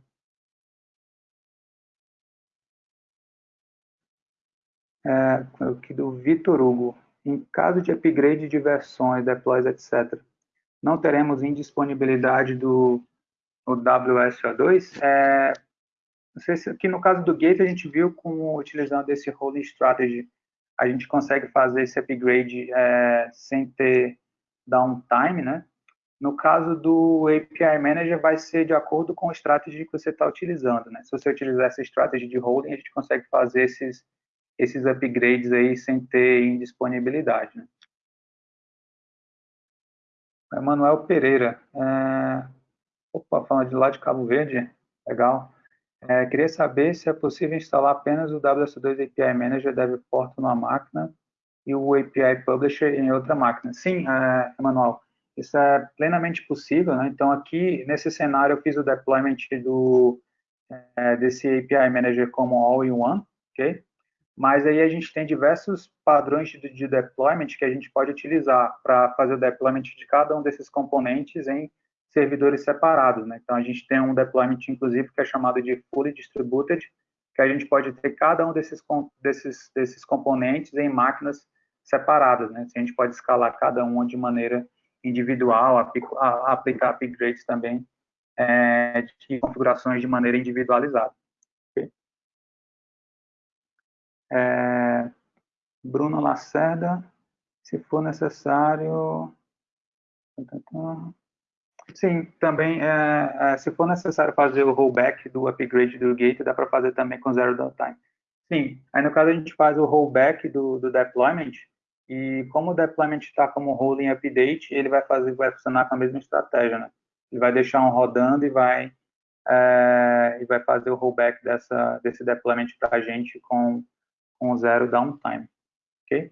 é, aqui do Vitor Hugo. Em caso de upgrade de versões, deploys, etc., não teremos indisponibilidade do WSO2? É, não sei se aqui no caso do Gate a gente viu como utilizando esse holding strategy a gente consegue fazer esse upgrade é, sem ter downtime, né? No caso do API Manager, vai ser de acordo com a strategy que você está utilizando, né? Se você utilizar essa strategy de holding, a gente consegue fazer esses, esses upgrades aí sem ter indisponibilidade, né? Emanuel Pereira. É... Opa, falando de lá de Cabo Verde, legal. É, queria saber se é possível instalar apenas o WS2 API Manager DevPort numa máquina e o API Publisher em outra máquina. Sim, é, Emanuel, isso é plenamente possível. Né? Então, aqui, nesse cenário, eu fiz o deployment do, é, desse API Manager como all-in-one, ok? Mas aí a gente tem diversos padrões de, de deployment que a gente pode utilizar para fazer o deployment de cada um desses componentes em servidores separados. Né? Então, a gente tem um deployment, inclusive, que é chamado de Fully Distributed, que a gente pode ter cada um desses, desses, desses componentes em máquinas separadas. Né? A gente pode escalar cada uma de maneira individual, aplicar upgrades também é, de configurações de maneira individualizada. É, Bruno Lacerda, se for necessário... Sim, também, é, é, se for necessário fazer o rollback do upgrade do gate, dá para fazer também com zero downtime. Sim, aí no caso a gente faz o rollback do, do deployment, e como o deployment está como rolling update, ele vai fazer, vai funcionar com a mesma estratégia, né? Ele vai deixar um rodando e vai, é, e vai fazer o rollback dessa, desse deployment para a gente com, com zero downtime, ok?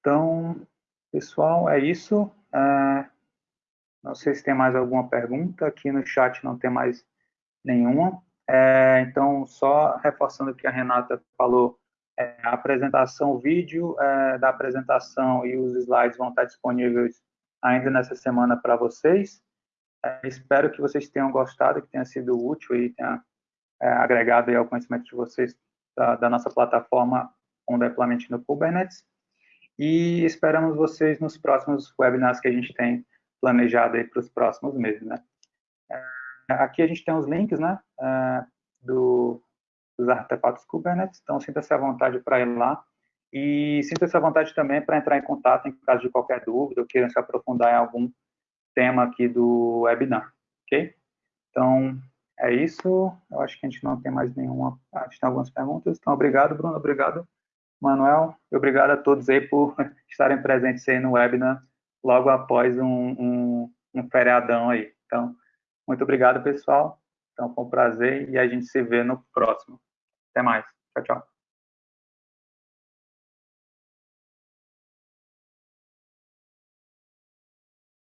Então, pessoal, é isso. É, não sei se tem mais alguma pergunta. Aqui no chat não tem mais nenhuma. É, então, só reforçando o que a Renata falou, é, a apresentação, o vídeo é, da apresentação e os slides vão estar disponíveis ainda nessa semana para vocês. É, espero que vocês tenham gostado, que tenha sido útil e tenha é, agregado ao conhecimento de vocês da, da nossa plataforma com deployment no Kubernetes. E esperamos vocês nos próximos webinars que a gente tem planejado aí para os próximos meses, né? É, aqui a gente tem os links, né, é, do, dos artefatos Kubernetes, então sinta-se à vontade para ir lá e sinta-se à vontade também para entrar em contato em caso de qualquer dúvida ou queiram se aprofundar em algum tema aqui do webinar, ok? Então, é isso. Eu acho que a gente não tem mais nenhuma. A gente tem algumas perguntas. Então, obrigado, Bruno. Obrigado, Manuel. E obrigado a todos aí por [LAUGHS] estarem presentes aí no webinar logo após um, um, um feriadão aí. Então, muito obrigado, pessoal. Então, foi um prazer e a gente se vê no próximo. Até mais. Tchau, tchau.